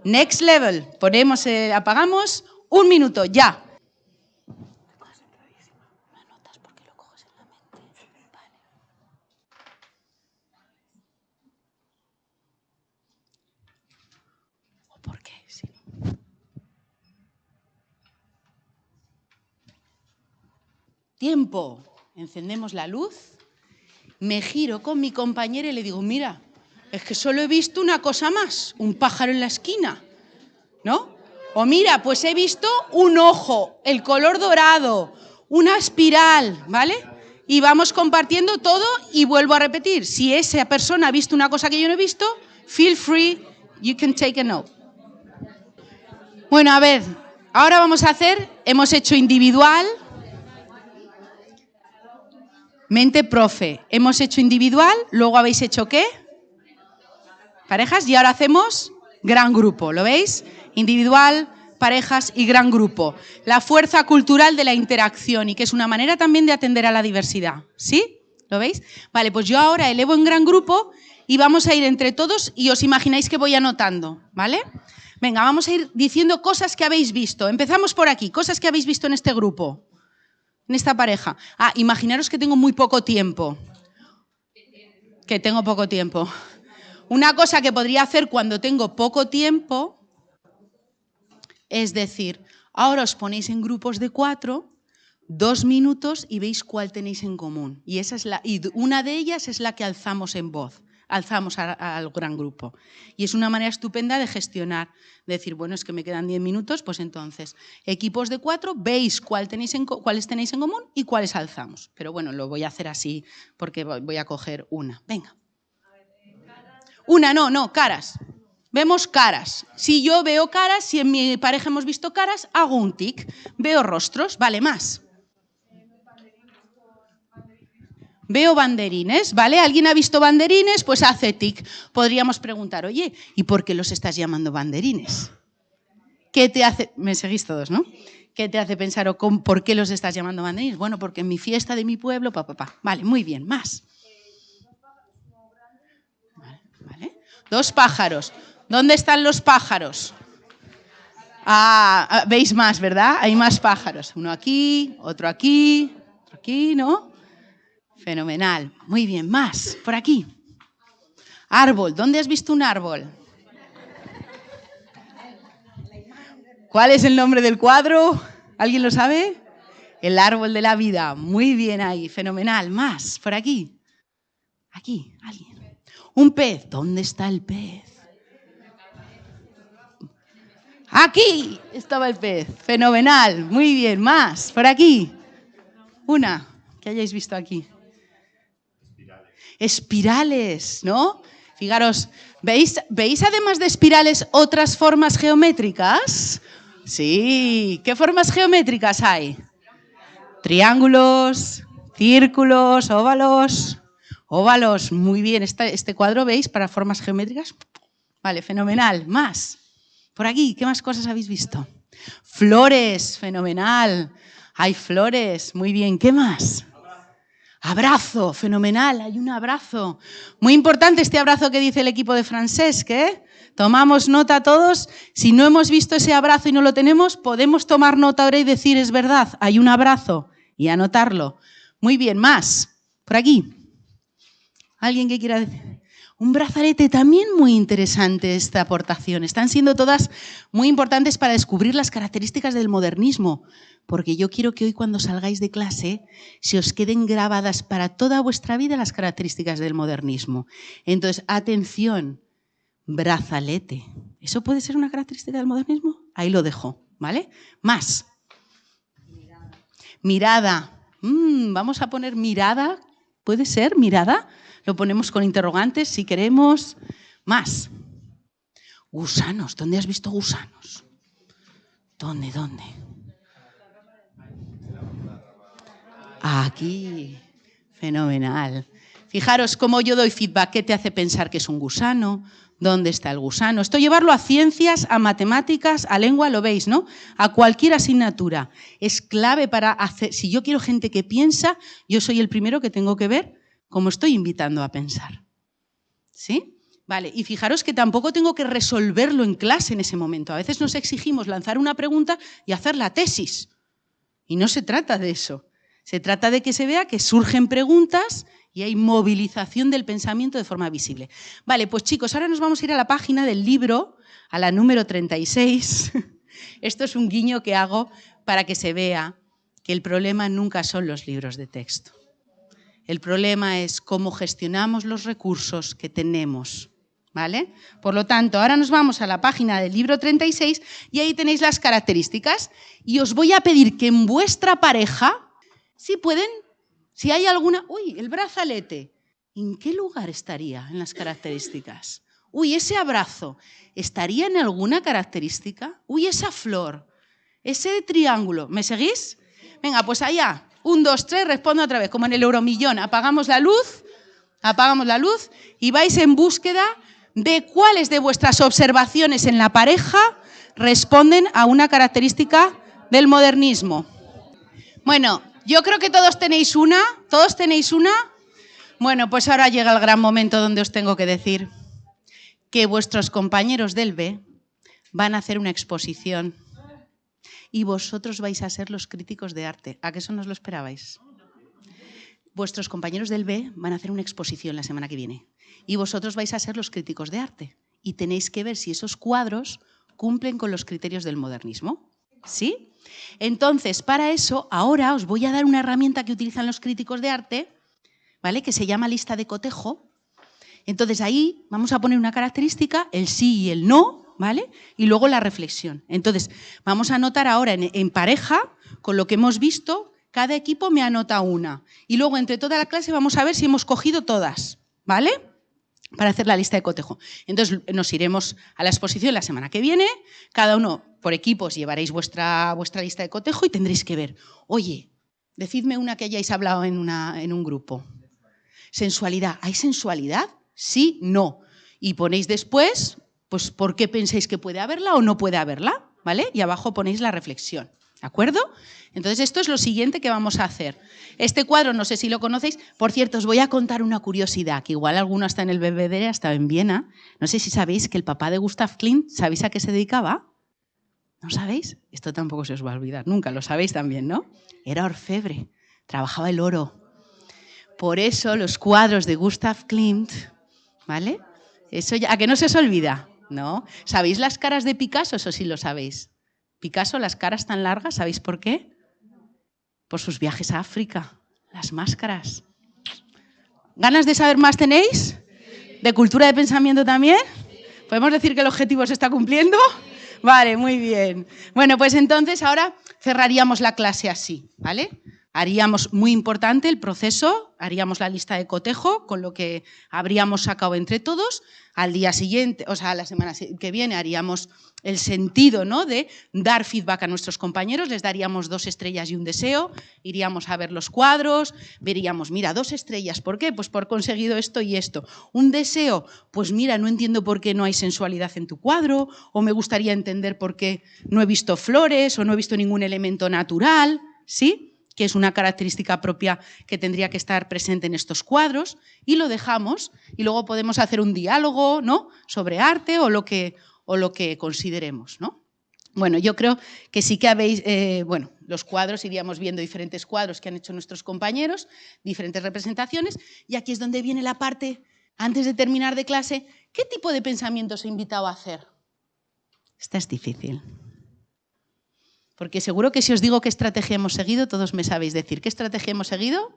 S2: Next level. Ponemos, eh, apagamos. Un minuto, ya. ¿O por qué? Sí. Tiempo. Encendemos la luz. Me giro con mi compañera y le digo, mira, es que solo he visto una cosa más, un pájaro en la esquina, ¿no? O mira, pues he visto un ojo, el color dorado, una espiral, ¿vale? Y vamos compartiendo todo y vuelvo a repetir, si esa persona ha visto una cosa que yo no he visto, feel free, you can take a note. Bueno, a ver, ahora vamos a hacer, hemos hecho individual, mente profe, hemos hecho individual, luego habéis hecho qué? parejas y ahora hacemos gran grupo, ¿lo veis? Individual, parejas y gran grupo. La fuerza cultural de la interacción y que es una manera también de atender a la diversidad, ¿sí? ¿Lo veis? Vale, pues yo ahora elevo en gran grupo y vamos a ir entre todos y os imagináis que voy anotando, ¿vale? Venga, vamos a ir diciendo cosas que habéis visto. Empezamos por aquí, cosas que habéis visto en este grupo, en esta pareja. Ah, imaginaros que tengo muy poco tiempo. Que tengo poco tiempo. Una cosa que podría hacer cuando tengo poco tiempo es decir, ahora os ponéis en grupos de cuatro, dos minutos y veis cuál tenéis en común. Y, esa es la, y una de ellas es la que alzamos en voz, alzamos al gran grupo. Y es una manera estupenda de gestionar, decir, bueno, es que me quedan diez minutos, pues entonces, equipos de cuatro, veis cuál tenéis en, cuáles tenéis en común y cuáles alzamos. Pero bueno, lo voy a hacer así porque voy a coger una. Venga. Una, no, no, caras. Vemos caras. Si yo veo caras, si en mi pareja hemos visto caras, hago un tic. Veo rostros, vale más. Veo banderines, ¿vale? ¿Alguien ha visto banderines? Pues hace tic. Podríamos preguntar, oye, ¿y por qué los estás llamando banderines? ¿Qué te hace? Me seguís todos, ¿no? ¿Qué te hace pensar o con, por qué los estás llamando banderines? Bueno, porque en mi fiesta de mi pueblo, papá, pa, pa. Vale, muy bien, más. Dos pájaros. ¿Dónde están los pájaros? Ah, veis más, ¿verdad? Hay más pájaros. Uno aquí, otro aquí, otro aquí, ¿no? Fenomenal. Muy bien, más. Por aquí. Árbol. ¿Dónde has visto un árbol? ¿Cuál es el nombre del cuadro? ¿Alguien lo sabe? El árbol de la vida. Muy bien ahí, fenomenal. Más, por aquí. Aquí, alguien. Un pez. ¿Dónde está el pez? Aquí estaba el pez. Fenomenal. Muy bien. Más, por aquí. Una que hayáis visto aquí. Espirales, ¿no? Fijaros, ¿veis, ¿veis además de espirales otras formas geométricas? Sí, ¿qué formas geométricas hay? Triángulos, círculos, óvalos. Óvalos, muy bien. Este, este cuadro, ¿veis? Para formas geométricas. Vale, fenomenal. Más. Por aquí, ¿qué más cosas habéis visto? Flores, fenomenal. Hay flores, muy bien. ¿Qué más? Abrazo, fenomenal, hay un abrazo. Muy importante este abrazo que dice el equipo de Francesc, ¿eh? Tomamos nota todos. Si no hemos visto ese abrazo y no lo tenemos, podemos tomar nota ahora y decir, es verdad, hay un abrazo y anotarlo. Muy bien, más. Por aquí. ¿Alguien que quiera decir? Un brazalete también muy interesante esta aportación. Están siendo todas muy importantes para descubrir las características del modernismo, porque yo quiero que hoy cuando salgáis de clase se os queden grabadas para toda vuestra vida las características del modernismo. Entonces, atención, brazalete. ¿Eso puede ser una característica del modernismo? Ahí lo dejo, ¿vale? Más. Mirada. Mm, vamos a poner mirada. ¿Puede ser mirada? Lo ponemos con interrogantes si queremos. Más. Gusanos. ¿Dónde has visto gusanos? ¿Dónde? ¿Dónde? Aquí. Fenomenal. Fijaros cómo yo doy feedback. ¿Qué te hace pensar que es un gusano? ¿Dónde está el gusano? Esto llevarlo a ciencias, a matemáticas, a lengua, lo veis, ¿no? A cualquier asignatura. Es clave para hacer, si yo quiero gente que piensa, yo soy el primero que tengo que ver cómo estoy invitando a pensar. ¿Sí? Vale, y fijaros que tampoco tengo que resolverlo en clase en ese momento. A veces nos exigimos lanzar una pregunta y hacer la tesis. Y no se trata de eso. Se trata de que se vea que surgen preguntas y hay movilización del pensamiento de forma visible. Vale, pues chicos, ahora nos vamos a ir a la página del libro, a la número 36. [LAUGHS] Esto es un guiño que hago para que se vea que el problema nunca son los libros de texto. El problema es cómo gestionamos los recursos que tenemos. ¿Vale? Por lo tanto, ahora nos vamos a la página del libro 36 y ahí tenéis las características y os voy a pedir que en vuestra pareja, si pueden, si hay alguna, uy, el brazalete, ¿en qué lugar estaría en las características? Uy, ese abrazo, ¿estaría en alguna característica? Uy, esa flor, ese triángulo, ¿me seguís? Venga, pues allá, un, dos, tres, respondo otra vez, como en el euromillón, apagamos la luz, apagamos la luz y vais en búsqueda de cuáles de vuestras observaciones en la pareja responden a una característica del modernismo. Bueno, yo creo que todos tenéis una, todos tenéis una. Bueno, pues ahora llega el gran momento donde os tengo que decir que vuestros compañeros del B van a hacer una exposición y vosotros vais a ser los críticos de arte. ¿A qué eso no os lo esperabais? Vuestros compañeros del B van a hacer una exposición la semana que viene y vosotros vais a ser los críticos de arte y tenéis que ver si esos cuadros cumplen con los criterios del modernismo. ¿Sí? Entonces, para eso, ahora os voy a dar una herramienta que utilizan los críticos de arte, ¿vale? Que se llama lista de cotejo. Entonces ahí vamos a poner una característica, el sí y el no, ¿vale? Y luego la reflexión. Entonces, vamos a anotar ahora en, pareja, con lo que hemos visto, cada equipo me anota una. Y luego entre toda la clase vamos a ver si hemos cogido todas, ¿vale? para hacer la lista de cotejo. Entonces nos iremos a la exposición la semana que viene, cada uno por equipos llevaréis vuestra, vuestra lista de cotejo y tendréis que ver, oye, decidme una que hayáis hablado en, una, en un grupo. Sensualidad, ¿hay sensualidad? Sí, no. Y ponéis después, pues, ¿por qué pensáis que puede haberla o no puede haberla? ¿Vale? Y abajo ponéis la reflexión. ¿De acuerdo? Entonces, esto es lo siguiente que vamos a hacer. Este cuadro, no sé si lo conocéis, por cierto, os voy a contar una curiosidad, que igual alguno está en el Belvedere, estado en Viena. No sé si sabéis que el papá de Gustav Klimt, ¿sabéis a qué se dedicaba? ¿No sabéis? Esto tampoco se os va a olvidar, nunca lo sabéis también, ¿no? Era orfebre, trabajaba el oro. Por eso los cuadros de Gustav Klimt, ¿vale? Eso ya, ¿A que no se os olvida? ¿No? ¿Sabéis las caras de Picasso? Eso sí lo sabéis. Picasso, las caras tan largas, ¿sabéis por qué? Por sus viajes a África, las máscaras. ¿Ganas de saber más tenéis? ¿De cultura de pensamiento también? ¿Podemos decir que el objetivo se está cumpliendo? Vale, muy bien. Bueno, pues entonces ahora cerraríamos la clase así, ¿vale? Haríamos, muy importante, el proceso, haríamos la lista de cotejo, con lo que habríamos sacado entre todos. Al día siguiente, o sea, la semana que viene, haríamos el sentido ¿no? de dar feedback a nuestros compañeros, les daríamos dos estrellas y un deseo, iríamos a ver los cuadros, veríamos, mira, dos estrellas, ¿por qué? Pues por conseguido esto y esto. Un deseo, pues mira, no entiendo por qué no hay sensualidad en tu cuadro, o me gustaría entender por qué no he visto flores, o no he visto ningún elemento natural, ¿sí? Que es una característica propia que tendría que estar presente en estos cuadros, y lo dejamos, y luego podemos hacer un diálogo ¿no? sobre arte o lo que, o lo que consideremos. ¿no? Bueno, yo creo que sí que habéis, eh, bueno, los cuadros, iríamos viendo diferentes cuadros que han hecho nuestros compañeros, diferentes representaciones, y aquí es donde viene la parte, antes de terminar de clase, ¿qué tipo de pensamiento os he invitado a hacer? Esta es difícil. Porque seguro que si os digo qué estrategia hemos seguido, todos me sabéis decir. ¿Qué estrategia hemos seguido?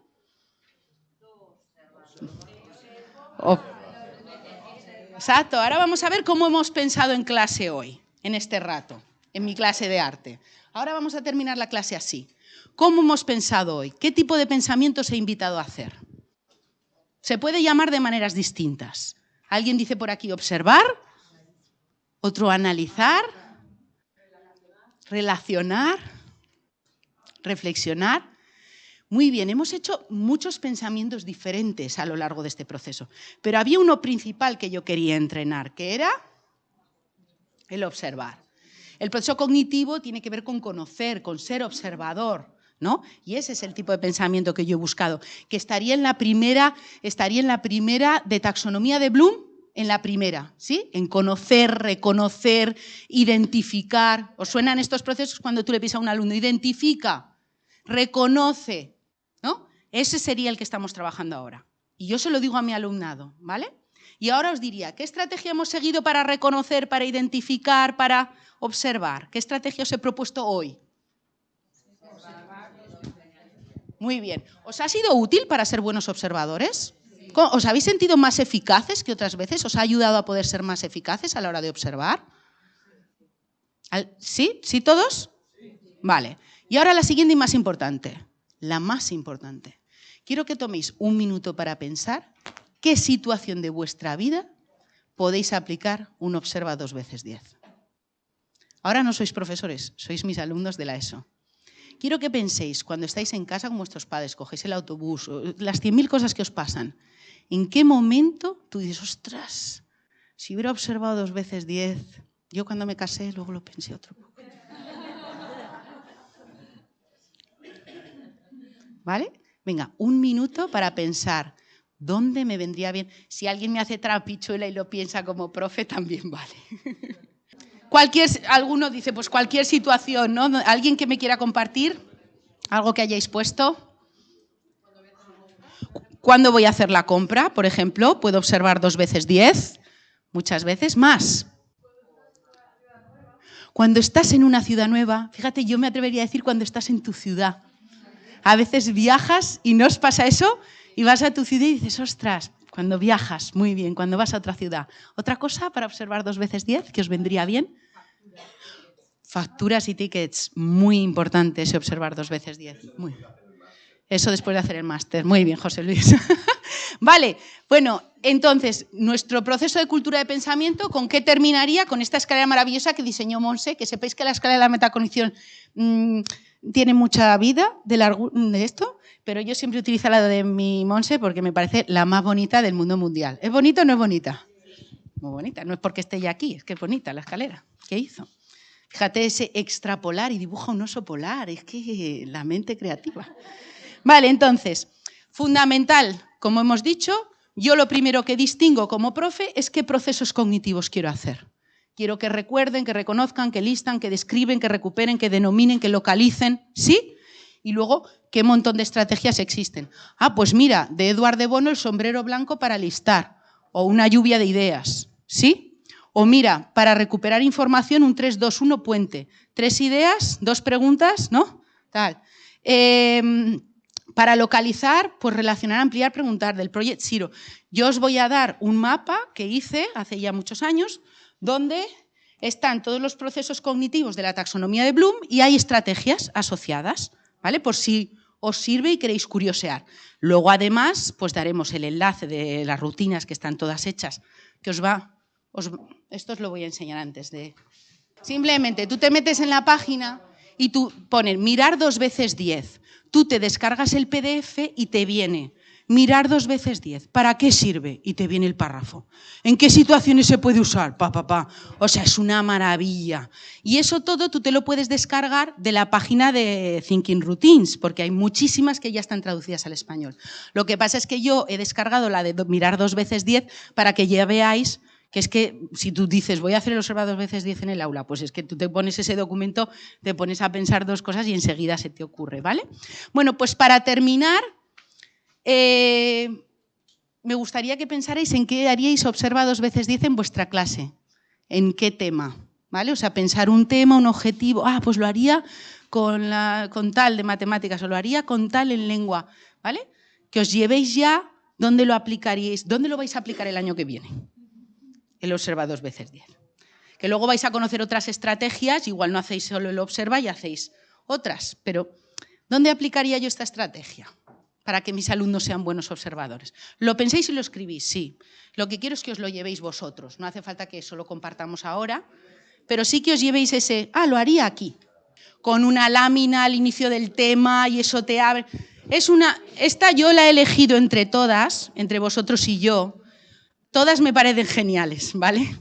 S2: Exacto. Ahora vamos a ver cómo hemos pensado en clase hoy, en este rato, en mi clase de arte. Ahora vamos a terminar la clase así. ¿Cómo hemos pensado hoy? ¿Qué tipo de pensamientos he invitado a hacer? Se puede llamar de maneras distintas. Alguien dice por aquí observar, otro analizar, relacionar, reflexionar. Muy bien, hemos hecho muchos pensamientos diferentes a lo largo de este proceso, pero había uno principal que yo quería entrenar, que era el observar. El proceso cognitivo tiene que ver con conocer, con ser observador, ¿no? Y ese es el tipo de pensamiento que yo he buscado, que estaría en la primera, estaría en la primera de taxonomía de Bloom, en la primera, ¿sí? En conocer, reconocer, identificar. ¿Os suenan estos procesos cuando tú le pides a un alumno? Identifica, reconoce, ¿no? Ese sería el que estamos trabajando ahora. Y yo se lo digo a mi alumnado, ¿vale? Y ahora os diría, ¿qué estrategia hemos seguido para reconocer, para identificar, para observar? ¿Qué estrategia os he propuesto hoy? Muy bien. ¿Os ha sido útil para ser buenos observadores? ¿Os habéis sentido más eficaces que otras veces? ¿Os ha ayudado a poder ser más eficaces a la hora de observar? ¿Sí? ¿Sí todos? Vale. Y ahora la siguiente y más importante. La más importante. Quiero que toméis un minuto para pensar qué situación de vuestra vida podéis aplicar un observa dos veces diez. Ahora no sois profesores, sois mis alumnos de la ESO. Quiero que penséis, cuando estáis en casa con vuestros padres, cogéis el autobús, las 100.000 cosas que os pasan, ¿En qué momento tú dices, ostras, si hubiera observado dos veces diez, yo cuando me casé luego lo pensé otro poco. ¿Vale? Venga, un minuto para pensar dónde me vendría bien. Si alguien me hace trapichuela y lo piensa como profe, también vale. Cualquier, alguno dice, pues cualquier situación, ¿no? ¿Alguien que me quiera compartir? ¿Algo que hayáis puesto? ¿Cuándo voy a hacer la compra? Por ejemplo, puedo observar dos veces diez, muchas veces más. Cuando estás en una ciudad nueva, fíjate, yo me atrevería a decir cuando estás en tu ciudad. A veces viajas y no os pasa eso y vas a tu ciudad y dices, ostras, cuando viajas, muy bien, cuando vas a otra ciudad. Otra cosa para observar dos veces diez que os vendría bien. Facturas y tickets, muy importante ese observar dos veces diez. Muy eso después de hacer el máster. Muy bien, José Luis. [LAUGHS] vale, bueno, entonces, nuestro proceso de cultura de pensamiento, ¿con qué terminaría? Con esta escalera maravillosa que diseñó Monse, que sepáis que la escalera de la metacognición mm, tiene mucha vida de, esto, pero yo siempre utilizo la de mi Monse porque me parece la más bonita del mundo mundial. ¿Es bonita o no es bonita? Muy bonita, no es porque esté ya aquí, es que es bonita la escalera. ¿Qué hizo? Fíjate ese extrapolar y dibuja un oso polar, es que la mente creativa. Vale, entonces, fundamental, como hemos dicho, yo lo primero que distingo como profe es qué procesos cognitivos quiero hacer. Quiero que recuerden, que reconozcan, que listan, que describen, que recuperen, que denominen, que localicen, ¿sí? Y luego, ¿qué montón de estrategias existen? Ah, pues mira, de Eduard de Bono el sombrero blanco para listar, o una lluvia de ideas, ¿sí? O mira, para recuperar información, un 3-2-1 puente. Tres ideas, dos preguntas, ¿no? Tal. Em, para localizar, pues relacionar, ampliar, preguntar del Project Zero. Yo os voy a dar un mapa que hice hace ya muchos años, donde están todos los procesos cognitivos de la taxonomía de Bloom y hay estrategias asociadas, ¿vale? Por si os sirve y queréis curiosear. Luego, además, pues daremos el enlace de las rutinas que están todas hechas, que os va esto os lo voy a enseñar antes de... Simplemente tú te metes en la página y tú pones mirar dos veces diez. Tú te descargas el PDF y te viene mirar dos veces diez. ¿Para qué sirve? Y te viene el párrafo. ¿En qué situaciones se puede usar? Pa, pa, pa. O sea, es una maravilla. Y eso todo tú te lo puedes descargar de la página de Thinking Routines, porque hay muchísimas que ya están traducidas al español. Lo que pasa es que yo he descargado la de mirar dos veces diez para que ya veáis que es que si tú dices voy a hacer el observado dos veces diez en el aula, pues es que tú te pones ese documento, te pones a pensar dos cosas y enseguida se te ocurre, ¿vale? Bueno, pues para terminar, eh, me gustaría que pensarais en qué haríais observa dos veces diez en vuestra clase, en qué tema, ¿vale? O sea, pensar un tema, un objetivo, ah, pues lo haría con, con tal de matemáticas o lo haría con tal en lengua, ¿vale? Que os llevéis ya dónde lo aplicaríais, dónde lo vais a aplicar el año que viene el observa dos veces diez. Que luego vais a conocer otras estrategias, igual no hacéis solo el observa y hacéis otras, pero ¿dónde aplicaría yo esta estrategia para que mis alumnos sean buenos observadores? ¿Lo penséis y lo escribís? Sí. Lo que quiero es que os lo llevéis vosotros. No hace falta que eso lo compartamos ahora, pero sí que os llevéis ese, ah, lo haría aquí, con una lámina al inicio del tema y eso te abre. Es una, esta yo la he elegido entre todas, entre vosotros y yo, Todas me parecen geniales, ¿vale?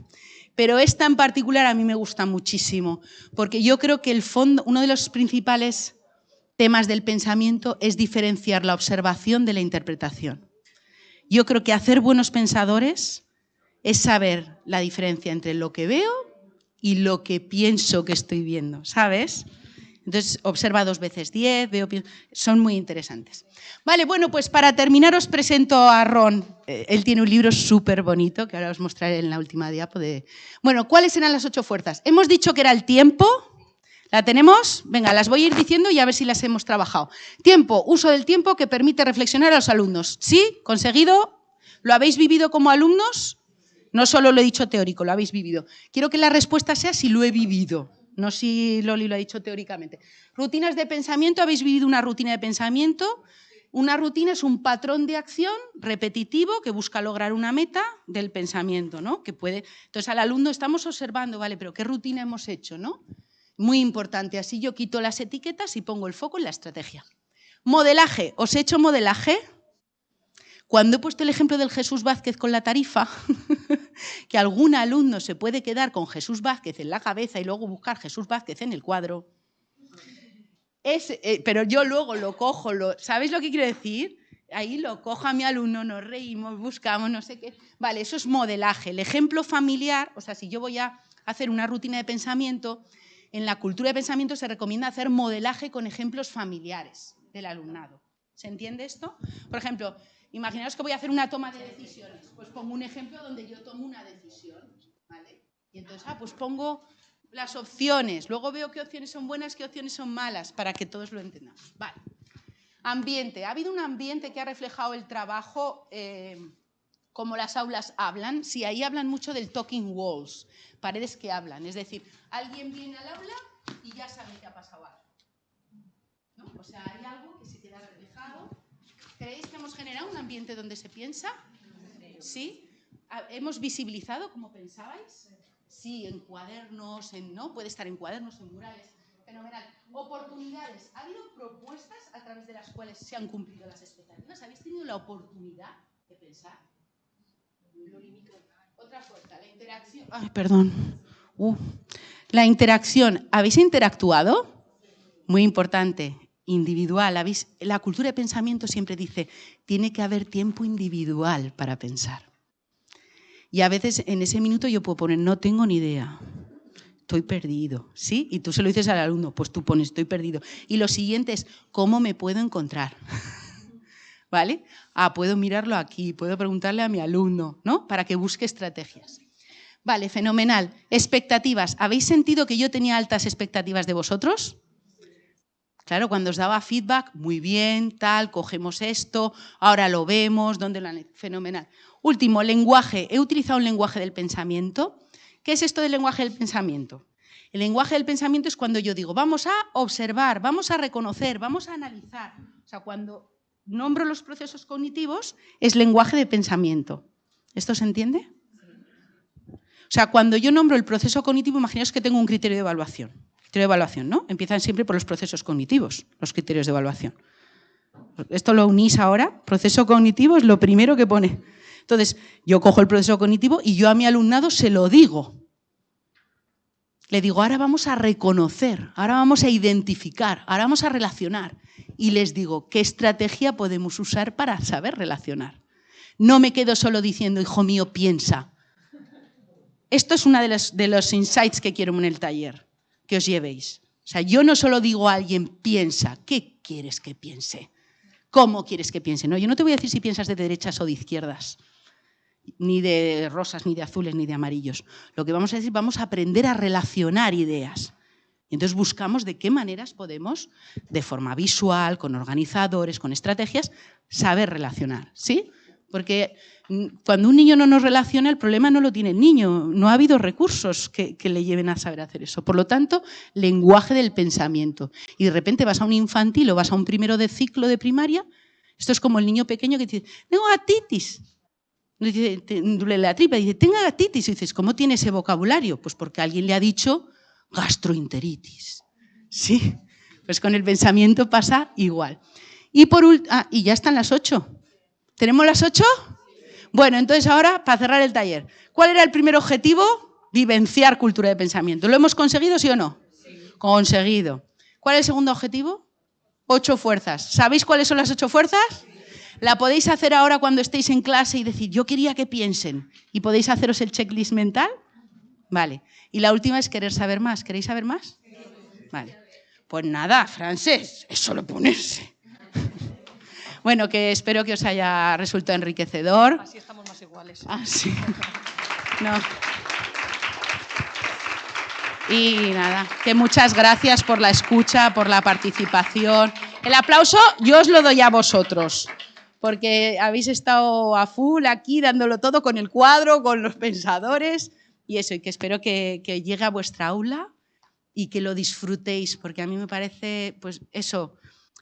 S2: Pero esta en particular a mí me gusta muchísimo, porque yo creo que el fondo, uno de los principales temas del pensamiento es diferenciar la observación de la interpretación. Yo creo que hacer buenos pensadores es saber la diferencia entre lo que veo y lo que pienso que estoy viendo, ¿sabes? Entonces, observa dos veces diez, veo, son muy interesantes. Vale, bueno, pues para terminar os presento a Ron. Eh, él tiene un libro súper bonito que ahora os mostraré en la última diapo. Bueno, ¿cuáles eran las ocho fuerzas? Hemos dicho que era el tiempo. ¿La tenemos? Venga, las voy a ir diciendo y a ver si las hemos trabajado. Tiempo, uso del tiempo que permite reflexionar a los alumnos. ¿Sí? ¿Conseguido? ¿Lo habéis vivido como alumnos? No solo lo he dicho teórico, lo habéis vivido. Quiero que la respuesta sea si lo he vivido no si Loli lo ha dicho teóricamente. Rutinas de pensamiento, habéis vivido una rutina de pensamiento. Una rutina es un patrón de acción repetitivo que busca lograr una meta del pensamiento, ¿no? Que puede. Entonces al alumno estamos observando, vale, pero qué rutina hemos hecho, ¿no? Muy importante. Así yo quito las etiquetas y pongo el foco en la estrategia. Modelaje. ¿Os he hecho modelaje? Cuando he puesto el ejemplo del Jesús Vázquez con la tarifa, [LAUGHS] que algún alumno se puede quedar con Jesús Vázquez en la cabeza y luego buscar Jesús Vázquez en el cuadro, eh, pero yo luego lo cojo, lo, ¿sabéis lo que quiero decir? Ahí lo cojo a mi alumno, nos reímos, buscamos, no sé qué. Vale, eso es modelaje. El ejemplo familiar, o sea, si yo voy a hacer una rutina de pensamiento, en la cultura de pensamiento se recomienda hacer modelaje con ejemplos familiares del alumnado. ¿Se entiende esto? Por ejemplo, Imaginaos que voy a hacer una toma de decisiones. Pues pongo un ejemplo donde yo tomo una decisión. ¿vale? Y entonces, ah, pues pongo las opciones. Luego veo qué opciones son buenas, qué opciones son malas, para que todos lo entendamos. Vale. Ambiente. ¿Ha habido un ambiente que ha reflejado el trabajo eh, como las aulas hablan? Sí, ahí hablan mucho del talking walls, paredes que hablan. Es decir, alguien viene al aula y ya sabe que ha pasado algo. O sea, hay algo que se queda reflejado ¿Creéis que hemos generado un ambiente donde se piensa? ¿Sí? ¿Hemos visibilizado como pensabais? Sí, en cuadernos, en, ¿no? Puede estar en cuadernos, en murales. Fenomenal. Oportunidades. ¿Ha habido propuestas a través de las cuales se han cumplido las expectativas? ¿Habéis tenido la oportunidad de pensar? Otra fuerza, la interacción. Ay, perdón. Uh. La interacción, ¿habéis interactuado? Muy importante, individual. La cultura de pensamiento siempre dice, tiene que haber tiempo individual para pensar. Y a veces en ese minuto yo puedo poner, no tengo ni idea, estoy perdido, ¿sí? Y tú se lo dices al alumno, pues tú pones, estoy perdido. Y lo siguiente es, ¿cómo me puedo encontrar? [LAUGHS] ¿Vale? Ah, puedo mirarlo aquí, puedo preguntarle a mi alumno, ¿no? Para que busque estrategias. Vale, fenomenal. Expectativas. ¿Habéis sentido que yo tenía altas expectativas de vosotros? Claro, cuando os daba feedback, muy bien, tal, cogemos esto, ahora lo vemos, ¿dónde lo han Fenomenal. Último, lenguaje. He utilizado un lenguaje del pensamiento. ¿Qué es esto del lenguaje del pensamiento? El lenguaje del pensamiento es cuando yo digo, vamos a observar, vamos a reconocer, vamos a analizar. O sea, cuando nombro los procesos cognitivos, es lenguaje de pensamiento. ¿Esto se entiende? O sea, cuando yo nombro el proceso cognitivo, imaginaos que tengo un criterio de evaluación. Criterio de evaluación, ¿no? Empiezan siempre por los procesos cognitivos, los criterios de evaluación. Esto lo unís ahora, proceso cognitivo es lo primero que pone. Entonces, yo cojo el proceso cognitivo y yo a mi alumnado se lo digo. Le digo, ahora vamos a reconocer, ahora vamos a identificar, ahora vamos a relacionar. Y les digo, ¿qué estrategia podemos usar para saber relacionar? No me quedo solo diciendo, hijo mío, piensa. Esto es uno de los, de los insights que quiero en el taller, que os llevéis. O sea, yo no solo digo a alguien, piensa, ¿qué quieres que piense? ¿Cómo quieres que piense? No, yo no te voy a decir si piensas de derechas o de izquierdas, ni de rosas, ni de azules, ni de amarillos. Lo que vamos a decir, vamos a aprender a relacionar ideas. Y entonces buscamos de qué maneras podemos, de forma visual, con organizadores, con estrategias, saber relacionar. ¿Sí? Porque cuando un niño no nos relaciona, el problema no lo tiene el niño. No ha habido recursos que, le lleven a saber hacer eso. Por lo tanto, lenguaje del pensamiento. Y de repente vas a un infantil o vas a un primero de ciclo de primaria. Esto es como el niño pequeño que dice, tengo gatitis. Dice, duele la tripa, dice, tengo gatitis. Y dices, ¿cómo tiene ese vocabulario? Pues porque alguien le ha dicho gastroenteritis. Sí, pues con el pensamiento pasa igual. Y, por, ah, y ya están las ocho. ¿Tenemos las ocho? Bueno, entonces ahora, para cerrar el taller, ¿cuál era el primer objetivo? Vivenciar cultura de pensamiento. ¿Lo hemos conseguido, sí o no? Sí. Conseguido. ¿Cuál es el segundo objetivo? Ocho fuerzas. ¿Sabéis cuáles son las ocho fuerzas? La podéis hacer ahora cuando estéis en clase y decir, yo quería que piensen. Y podéis haceros el checklist mental. Vale. Y la última es querer saber más. ¿Queréis saber más? Vale. Pues nada, francés, es solo ponerse. Bueno, que espero que os haya resultado enriquecedor.
S1: Así estamos más iguales.
S2: Ah, sí. [LAUGHS] No. Y nada, que muchas gracias por la escucha, por la participación. El aplauso yo os lo doy a vosotros, porque habéis estado a full aquí dándolo todo con el cuadro, con los pensadores y eso, y que espero que, que llegue a vuestra aula y que lo disfrutéis, porque a mí me parece, pues eso,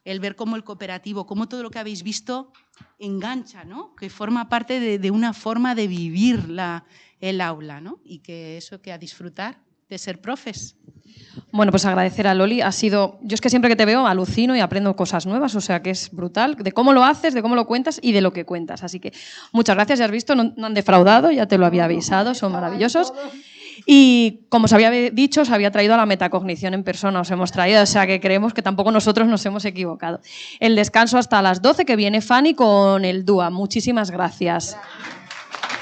S2: el ver cómo el cooperativo, cómo todo lo que habéis visto engancha, ¿no? que forma parte de, una forma de vivir la, el aula ¿no? y que eso que a disfrutar de ser profes.
S1: Bueno, pues agradecer a Loli. Ha sido, yo es que siempre que te veo alucino y aprendo cosas nuevas, o sea que es brutal, de cómo lo haces, de cómo lo cuentas y de lo que cuentas. Así que muchas gracias, ya has visto, no han defraudado, ya te lo había avisado, son maravillosos. Y como os había dicho, os había traído a la metacognición en persona, os hemos traído, o sea que creemos que tampoco nosotros nos hemos equivocado. El descanso hasta las 12, que viene Fanny con el DUA. Muchísimas gracias.